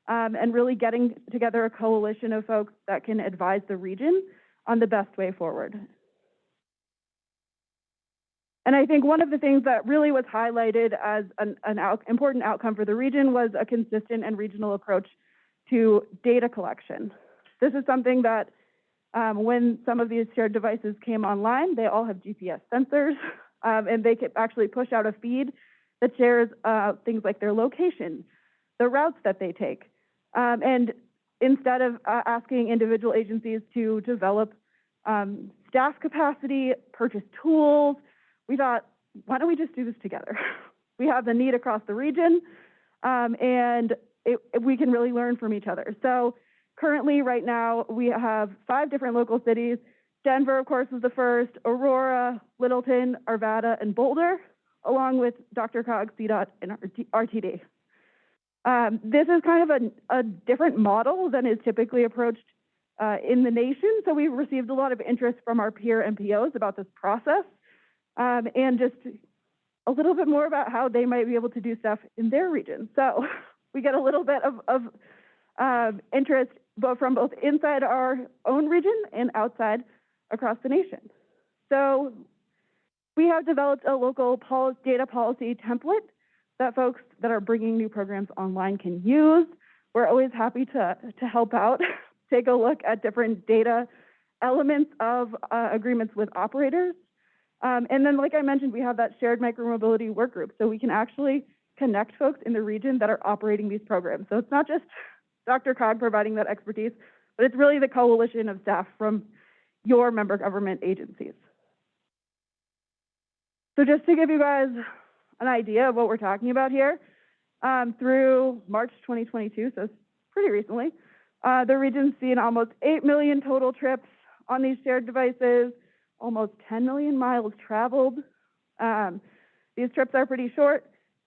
um, and really getting together a coalition of folks that can advise the region on the best way forward. And I think one of the things that really was highlighted as an, an out, important outcome for the region was a consistent and regional approach to data collection. This is something that um, when some of these shared devices came online, they all have GPS sensors. Um, and they can actually push out a feed that shares, uh, things like their location, the routes that they take. Um, and instead of, uh, asking individual agencies to develop, um, staff capacity, purchase tools, we thought, why don't we just do this together? we have the need across the region, um, and it, we can really learn from each other. So currently, right now, we have five different local cities. Denver, of course, was the first, Aurora, Littleton, Arvada, and Boulder, along with DRCOG, CDOT, and RTD. Um, this is kind of a, a different model than is typically approached uh, in the nation. So we've received a lot of interest from our peer MPOs about this process um, and just a little bit more about how they might be able to do stuff in their region. So we get a little bit of, of um, interest both from both inside our own region and outside across the nation. So we have developed a local data policy template that folks that are bringing new programs online can use. We're always happy to, to help out, take a look at different data elements of uh, agreements with operators. Um, and then, like I mentioned, we have that shared micromobility work group, so we can actually connect folks in the region that are operating these programs. So it's not just DRCOG providing that expertise, but it's really the coalition of staff from your member government agencies. So just to give you guys an idea of what we're talking about here, um, through March 2022, so pretty recently, uh, the region's seen almost 8 million total trips on these shared devices, almost 10 million miles traveled. Um, these trips are pretty short,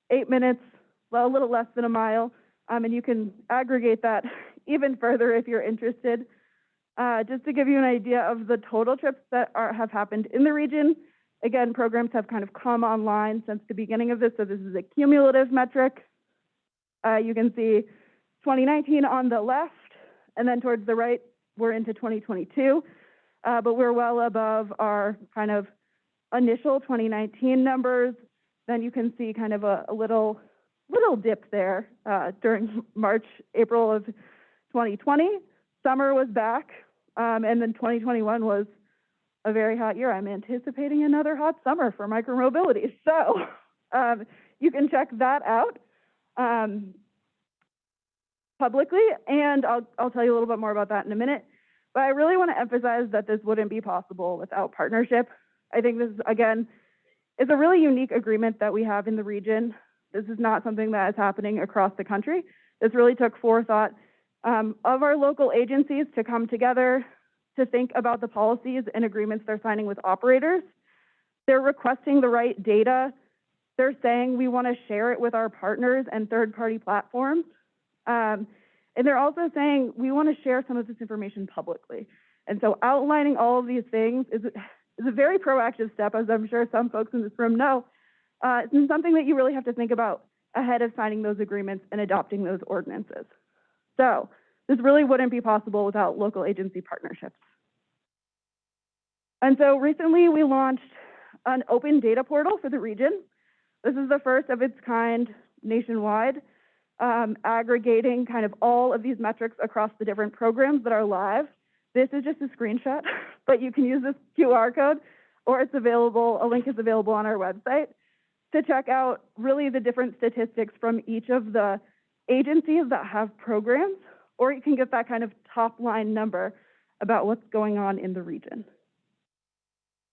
eight minutes, well, a little less than a mile, um, and you can aggregate that even further if you're interested. Uh, just to give you an idea of the total trips that are, have happened in the region, again, programs have kind of come online since the beginning of this, so this is a cumulative metric. Uh, you can see 2019 on the left, and then towards the right, we're into 2022, uh, but we're well above our kind of initial 2019 numbers. Then you can see kind of a, a little little dip there uh, during March, April of 2020. Summer was back, um, and then 2021 was a very hot year. I'm anticipating another hot summer for micromobility. So um, you can check that out um, publicly, and I'll, I'll tell you a little bit more about that in a minute. But I really want to emphasize that this wouldn't be possible without partnership. I think this, again, is a really unique agreement that we have in the region. This is not something that is happening across the country. This really took forethought um, of our local agencies to come together to think about the policies and agreements they're signing with operators. They're requesting the right data. They're saying we want to share it with our partners and third-party platforms. Um, and they're also saying we want to share some of this information publicly. And so outlining all of these things is, is a very proactive step, as I'm sure some folks in this room know. Uh, it's something that you really have to think about ahead of signing those agreements and adopting those ordinances. So this really wouldn't be possible without local agency partnerships. And so recently we launched an open data portal for the region. This is the first of its kind nationwide, um, aggregating kind of all of these metrics across the different programs that are live. This is just a screenshot, but you can use this QR code or it's available, a link is available on our website to check out really the different statistics from each of the agencies that have programs, or you can get that kind of top line number about what's going on in the region.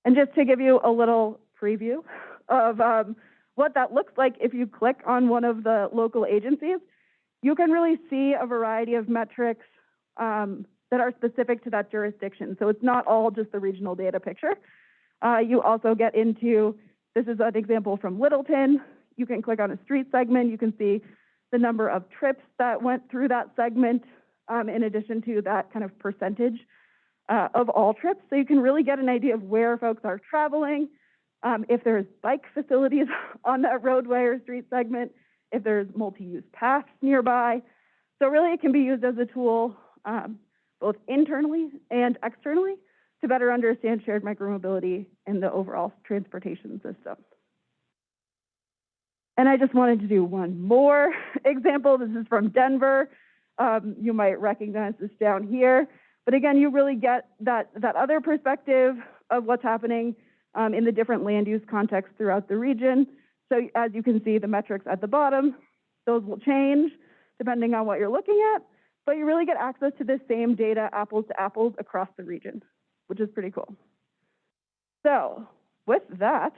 And just to give you a little preview of um, what that looks like if you click on one of the local agencies, you can really see a variety of metrics um, that are specific to that jurisdiction. So it's not all just the regional data picture. Uh, you also get into, this is an example from Littleton. You can click on a street segment. You can see the number of trips that went through that segment um, in addition to that kind of percentage uh, of all trips. So you can really get an idea of where folks are traveling, um, if there's bike facilities on that roadway or street segment, if there's multi-use paths nearby. So really it can be used as a tool um, both internally and externally to better understand shared micromobility and the overall transportation system. And I just wanted to do one more example. This is from Denver. Um, you might recognize this down here. But again, you really get that, that other perspective of what's happening um, in the different land use contexts throughout the region. So as you can see, the metrics at the bottom, those will change depending on what you're looking at, but you really get access to the same data, apples to apples, across the region, which is pretty cool. So with that,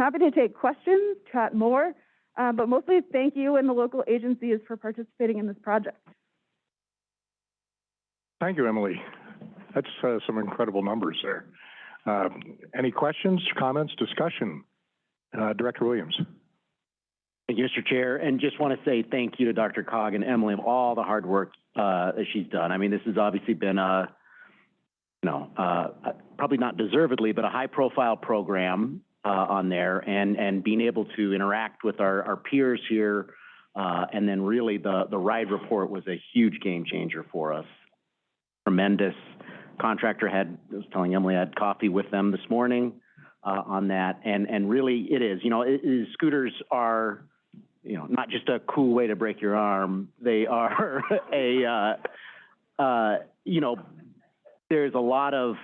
happy to take questions, chat more, uh, but mostly thank you and the local agencies for participating in this project. Thank you, Emily. That's uh, some incredible numbers there. Uh, Any questions, comments, discussion? Uh, Director Williams. Thank you, Mr. Chair, and just want to say thank you to DRCOG and Emily of all the hard work uh, that she's done. I mean, this has obviously been a, you know, uh, probably not deservedly, but a high-profile program uh, on there, and and being able to interact with our our peers here, uh, and then really the the ride report was a huge game changer for us. Tremendous. Contractor had I was telling Emily I had coffee with them this morning uh, on that, and and really it is. You know, it, it, scooters are you know, not just a cool way to break your arm. They are a, uh, uh, you know, there's a lot of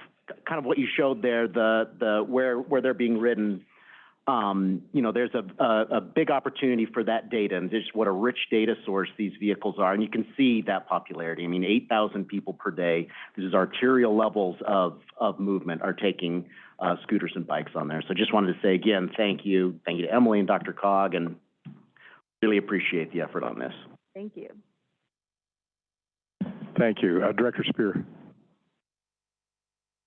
kind of what you showed there, the the where where they're being ridden. Um, you know, there's a, a a big opportunity for that data and just what a rich data source these vehicles are, and you can see that popularity. I mean, 8,000 people per day. This is arterial levels of of movement are taking uh, scooters and bikes on there. So just wanted to say again, thank you, thank you to Emily and DRCOG, and really appreciate the effort on this. Thank you. Thank you. Uh, Director Spear.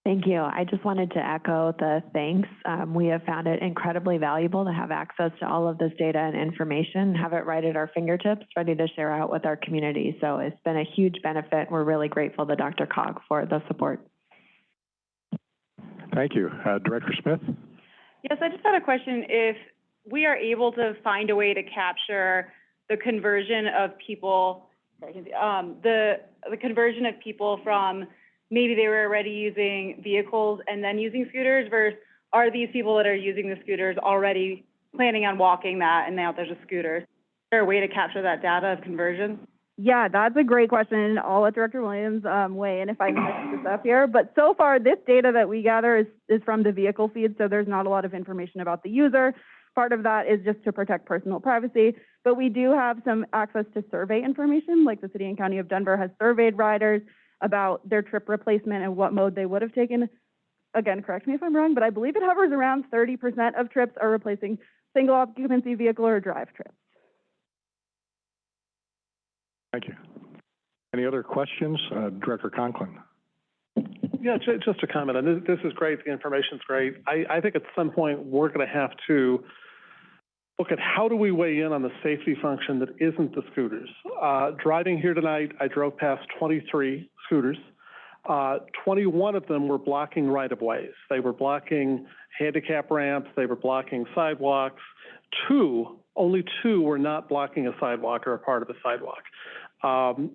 Thank you. I just wanted to echo the thanks. Um, we have found it incredibly valuable to have access to all of this data and information, have it right at our fingertips, ready to share out with our community. So it's been a huge benefit. We're really grateful to DRCOG for the support. Thank you. Uh, Director Smith? Yes, I just had a question. If we are able to find a way to capture the conversion of people, um, the, the conversion of people from maybe they were already using vehicles and then using scooters versus are these people that are using the scooters already planning on walking that and now there's a scooter? Is there a way to capture that data of conversion? Yeah, that's a great question. I'll let Director Williams um, weigh in if I mix this up here. But so far, this data that we gather is, is from the vehicle feed, so there's not a lot of information about the user. Part of that is just to protect personal privacy, but we do have some access to survey information, like the City and County of Denver has surveyed riders about their trip replacement and what mode they would have taken. Again, correct me if I'm wrong, but I believe it hovers around 30% of trips are replacing single occupancy vehicle or drive trips. Thank you. Any other questions? Uh, Director Conklin. Yeah, just a comment, and this, this is great, the information's great. I, I think at some point, we're gonna have to look at how do we weigh in on the safety function that isn't the scooters. Uh, driving here tonight, I drove past twenty-three scooters. Uh, twenty-one of them were blocking right-of-ways. They were blocking handicap ramps, they were blocking sidewalks. Two, only two were not blocking a sidewalk or a part of a sidewalk. Um,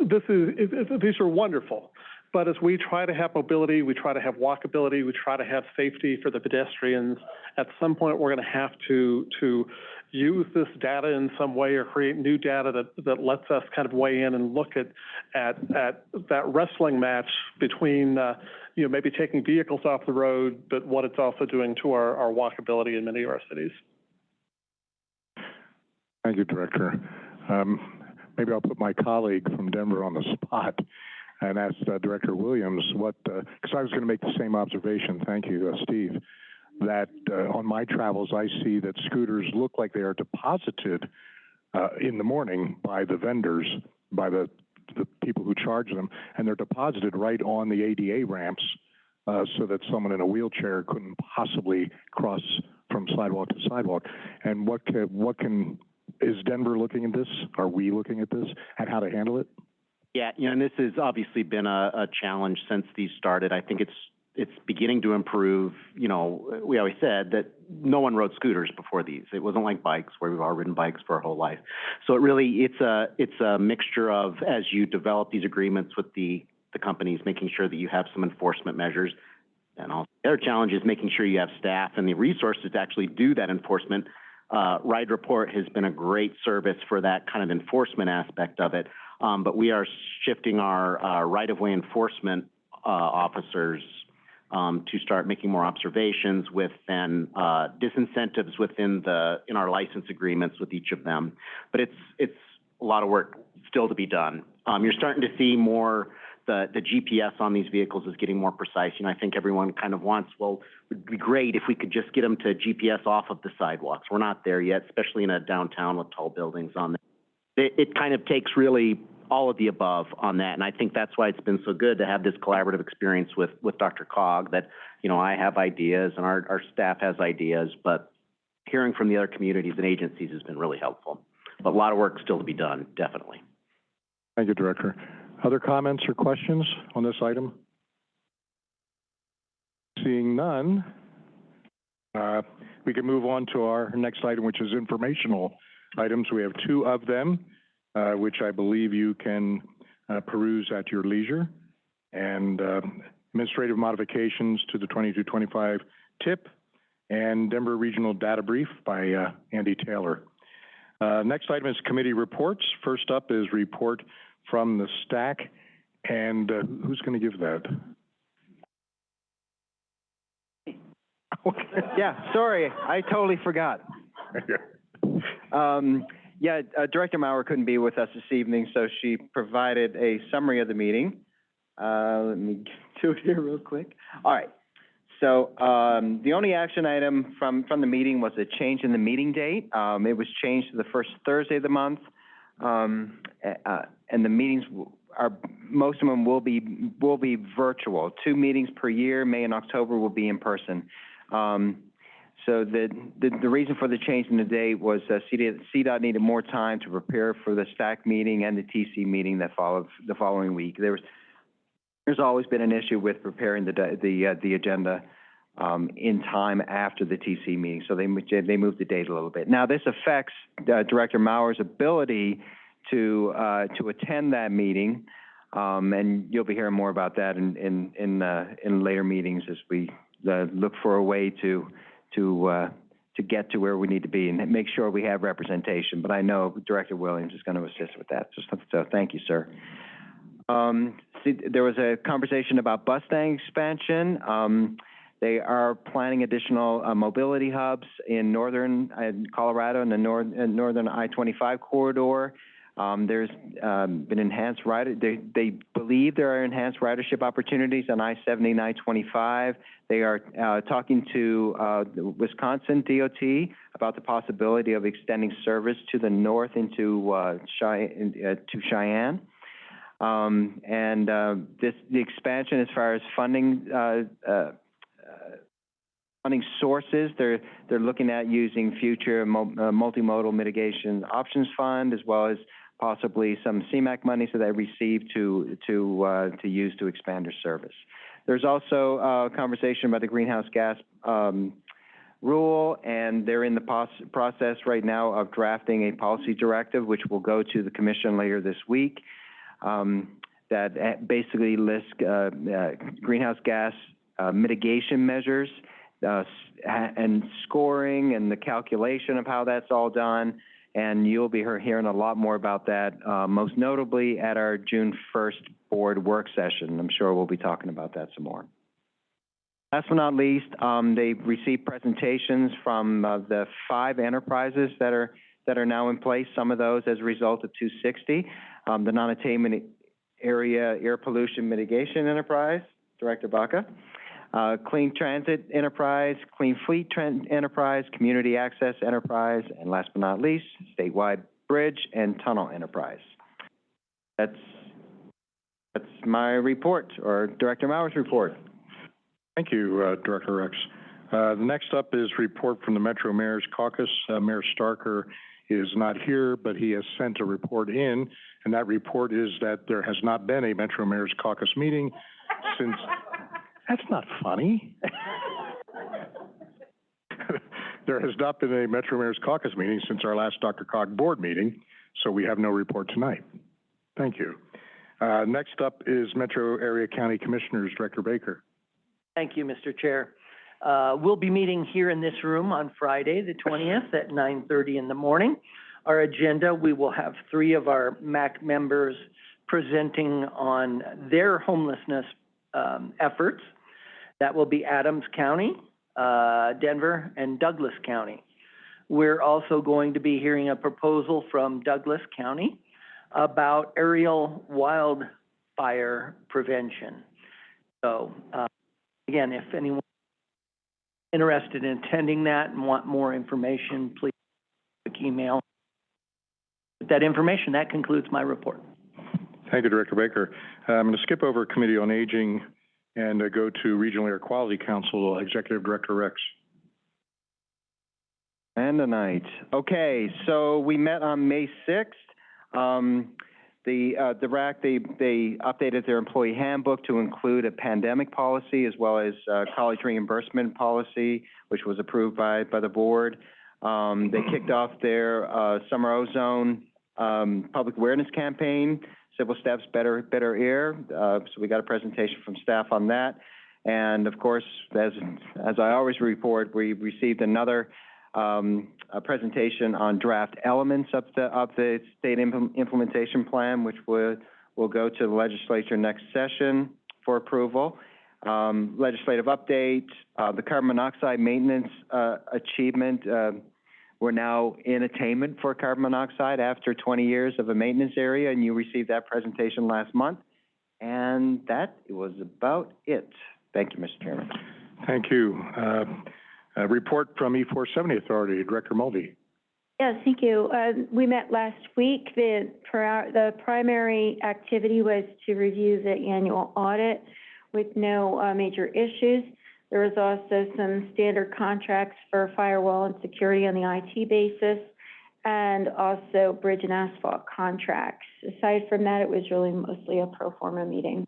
this is, it- it- these are wonderful. But as we try to have mobility, we try to have walkability, we try to have safety for the pedestrians, at some point, we're gonna have to, to use this data in some way or create new data that, that lets us kind of weigh in and look at, at, at that wrestling match between, uh, you know, maybe taking vehicles off the road, but what it's also doing to our, our walkability in many of our cities. Thank you, Director. Um, maybe I'll put my colleague from Denver on the spot and asked uh, Director Williams what, because I was going to make the same observation. Thank you, uh, Steve. That uh, on my travels, I see that scooters look like they are deposited uh, in the morning by the vendors, by the the people who charge them, and they're deposited right on the ADA ramps, uh, so that someone in a wheelchair couldn't possibly cross from sidewalk to sidewalk. And what can, what can is Denver looking at this? Are we looking at this and how to handle it? Yeah, you know, and this has obviously been a, a challenge since these started. I think it's it's beginning to improve. You know, we always said that no one rode scooters before these. It wasn't like bikes where we've all ridden bikes for our whole life. So it really it's a it's a mixture of as you develop these agreements with the the companies, making sure that you have some enforcement measures. And also, the other challenge is making sure you have staff and the resources to actually do that enforcement. Uh, Ride Report has been a great service for that kind of enforcement aspect of it. Um, but we are shifting our uh, right-of-way enforcement uh, officers um, to start making more observations with then, uh, disincentives within the, in our license agreements with each of them. But it's, it's a lot of work still to be done. Um, you're starting to see more, the, the GPS on these vehicles is getting more precise. You know, I think everyone kind of wants, well, it'd be great if we could just get them to GPS off of the sidewalks. We're not there yet, especially in a downtown with tall buildings on there. It, kind of takes really all of the above on that, and I think that's why it's been so good to have this collaborative experience with, with DRCOG, that, you know, I have ideas and our, our staff has ideas, but hearing from the other communities and agencies has been really helpful. But a lot of work still to be done, definitely. Thank you, Director. Other comments or questions on this item? Seeing none, uh, we can move on to our next item, which is informational items. We have two of them, uh, which I believe you can uh, peruse at your leisure. And uh, administrative modifications to the 22-25 TIP and Denver Regional Data Brief by uh, Andy Taylor. Uh, Next item is committee reports. First up is report from the STAC. And uh, who's going to give that? Yeah, sorry, I totally forgot. Um, yeah, uh, Director Mauer couldn't be with us this evening, so she provided a summary of the meeting. Uh, let me do it here real quick. All right. So, um, the only action item from, from the meeting was a change in the meeting date. Um, it was changed to the first Thursday of the month. Um, uh, and the meetings are, most of them will be, will be virtual. Two meetings per year, May and October will be in person. Um, so the, the, the reason for the change in the date was, uh, CDOT, CDOT needed more time to prepare for the STAC meeting and the TC meeting that followed the following week. There was, there's always been an issue with preparing the, the, uh, the agenda, um, in time after the TC meeting, so they, they moved the date a little bit. Now, this affects, uh, Director Mauer's ability to, uh, to attend that meeting, um, and you'll be hearing more about that in, in, in, uh, in later meetings as we, uh, look for a way to, to, uh, to get to where we need to be and make sure we have representation. But I know Director Williams is going to assist with that, so, so thank you, sir. Um, see, there was a conversation about Bustang expansion. Um, they are planning additional, uh, mobility hubs in northern, uh, Colorado and the nor- uh, northern I-25 corridor. Um, there's, um, been enhanced rider, they, they believe there are enhanced ridership opportunities on I-70 and I-25. They are, uh, talking to, uh, the Wisconsin DOT about the possibility of extending service to the north into, uh, Chey- uh, to Cheyenne. Um, and, uh, this, the expansion as far as funding, uh, funding sources, they're, they're looking at using future mo- multimodal mitigation options fund as well as possibly some CMAQ money so they receive to, to, uh, to use to expand their service. There's also, uh, conversation about the greenhouse gas, um, rule, and they're in the process right now of drafting a policy directive, which will go to the commission later this week um, that uh, basically lists uh, uh, greenhouse gas uh, mitigation measures and scoring and the calculation of how that's all done. And you'll be hearing a lot more about that, uh, most notably at our June 1st board work session. I'm sure we'll be talking about that some more. Last but not least, um, they received presentations from uh, the five enterprises that are that are now in place. Some of those as a result of 260 um, the non-attainment area air pollution mitigation enterprise, Director Baca, uh, clean transit enterprise, clean fleet enterprise, community access enterprise, and last but not least, statewide bridge and tunnel enterprise. That's, that's my report, or Director Mauer's report. Thank you, uh, Director Rex. Uh, the next up is report from the Metro Mayor's Caucus. Uh, Mayor Starker is not here, but he has sent a report in, and that report is that there has not been a Metro Mayor's Caucus meeting since, that's not funny. There has not been a Metro Mayor's Caucus meeting since our last DRCOG board meeting, so we have no report tonight. Thank you. Uh, next up is Metro Area County Commissioners, Director Baker. Thank you, Mr. Chair. Uh, we'll be meeting here in this room on Friday, the twentieth, at nine thirty in the morning. Our agenda, we will have three of our MAC members presenting on their homelessness, um, efforts. That will be Adams County, uh, Denver, and Douglas County. We're also going to be hearing a proposal from Douglas County about aerial wildfire prevention. So, uh, again, if anyone interested in attending that and want more information, please email. With that information, that concludes my report. Thank you, Director Baker. Uh, I'm going to skip over Committee on Aging and uh, go to Regional Air Quality Council, Executive Director Rex. And tonight. Okay, so we met on May sixth. Um, the, uh, the RAC, they, they updated their employee handbook to include a pandemic policy as well as, uh, college reimbursement policy, which was approved by, by the board. Um, they kicked off their, uh, summer ozone, um, public awareness campaign, Simple Steps Better, Better Air. Uh, so we got a presentation from staff on that. And of course, as, as I always report, we received another, um, presentation on draft elements of the, of the state implement- implementation plan, which would, will go to the legislature next session for approval. Um, legislative update, uh, the carbon monoxide maintenance, uh, achievement, uh, we're now in attainment for carbon monoxide after twenty years of a maintenance area, and you received that presentation last month. And that was about it. Thank you, Mr. Chairman. Thank you. Uh, a report from E470 Authority, Director Mulvey. Yes, thank you. Uh, we met last week. The, pri- the primary activity was to review the annual audit with no, uh, major issues. There was also some standard contracts for firewall and security on the IT basis, and also bridge and asphalt contracts. Aside from that, it was really mostly a pro forma meeting.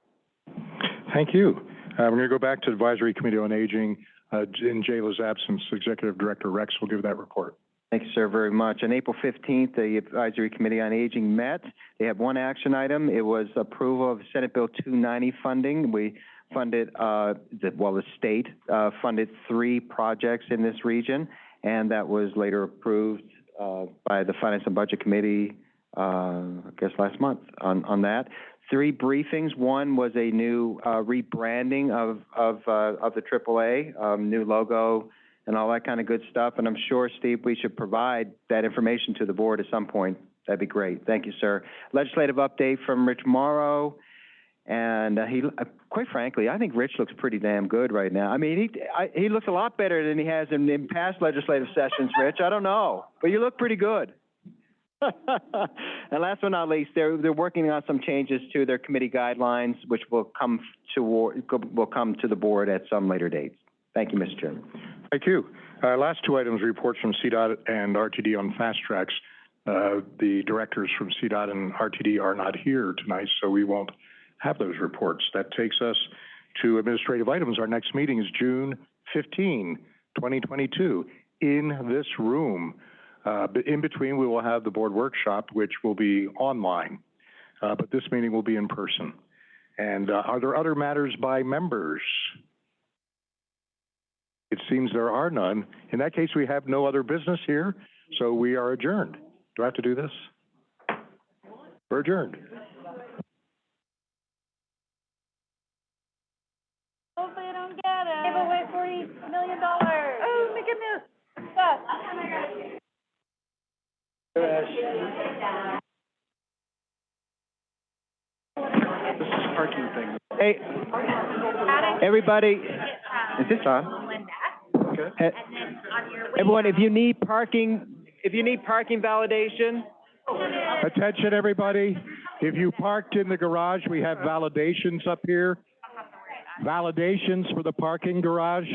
Thank you. Uh, we're going to go back to Advisory Committee on Aging. Uh, in Jayla's absence, Executive Director Rex will give that report. Thank you, sir, very much. On April fifteenth, the Advisory Committee on Aging met. They have one action item. It was approval of Senate Bill two ninety funding. We funded, uh, the, well, the state, uh, funded three projects in this region, and that was later approved, uh, by the Finance and Budget Committee, uh, I guess last month on, on that. Three briefings. One was a new, uh, rebranding of, of, uh, of the AAA, um, new logo and all that kind of good stuff. And I'm sure, Steve, we should provide that information to the board at some point. That'd be great. Thank you, sir. Legislative update from Rich Mauro. And uh, he, uh, quite frankly, I think Rich looks pretty damn good right now. I mean, he, I, he looks a lot better than he has in, in past legislative sessions, Rich. I don't know, but you look pretty good. and last but not least, they're, they're working on some changes to their committee guidelines, which will come to, will come to the board at some later date. Thank you, Mr. Chairman. Thank you. Uh, last two items, reports from CDOT and RTD on FasTracks. Uh, the directors from CDOT and RTD are not here tonight, so we won't have those reports. That takes us to administrative items. Our next meeting is June 15, 2022, in this room. Uh, in between, we will have the board workshop, which will be online. Uh, but this meeting will be in person. And uh, are there other matters by members? It seems there are none. In that case, we have no other business here, so we are adjourned. Do I have to do this? We're adjourned. Hopefully get it. Give away forty million dollars. Oh, my goodness. Yes. This is parking thing. Hey, everybody, is this on? Okay. Hey, Everyone, if you need parking, if you need parking validation, Attention, everybody. If you parked in the garage, we have validations up here. Validations for the parking garage.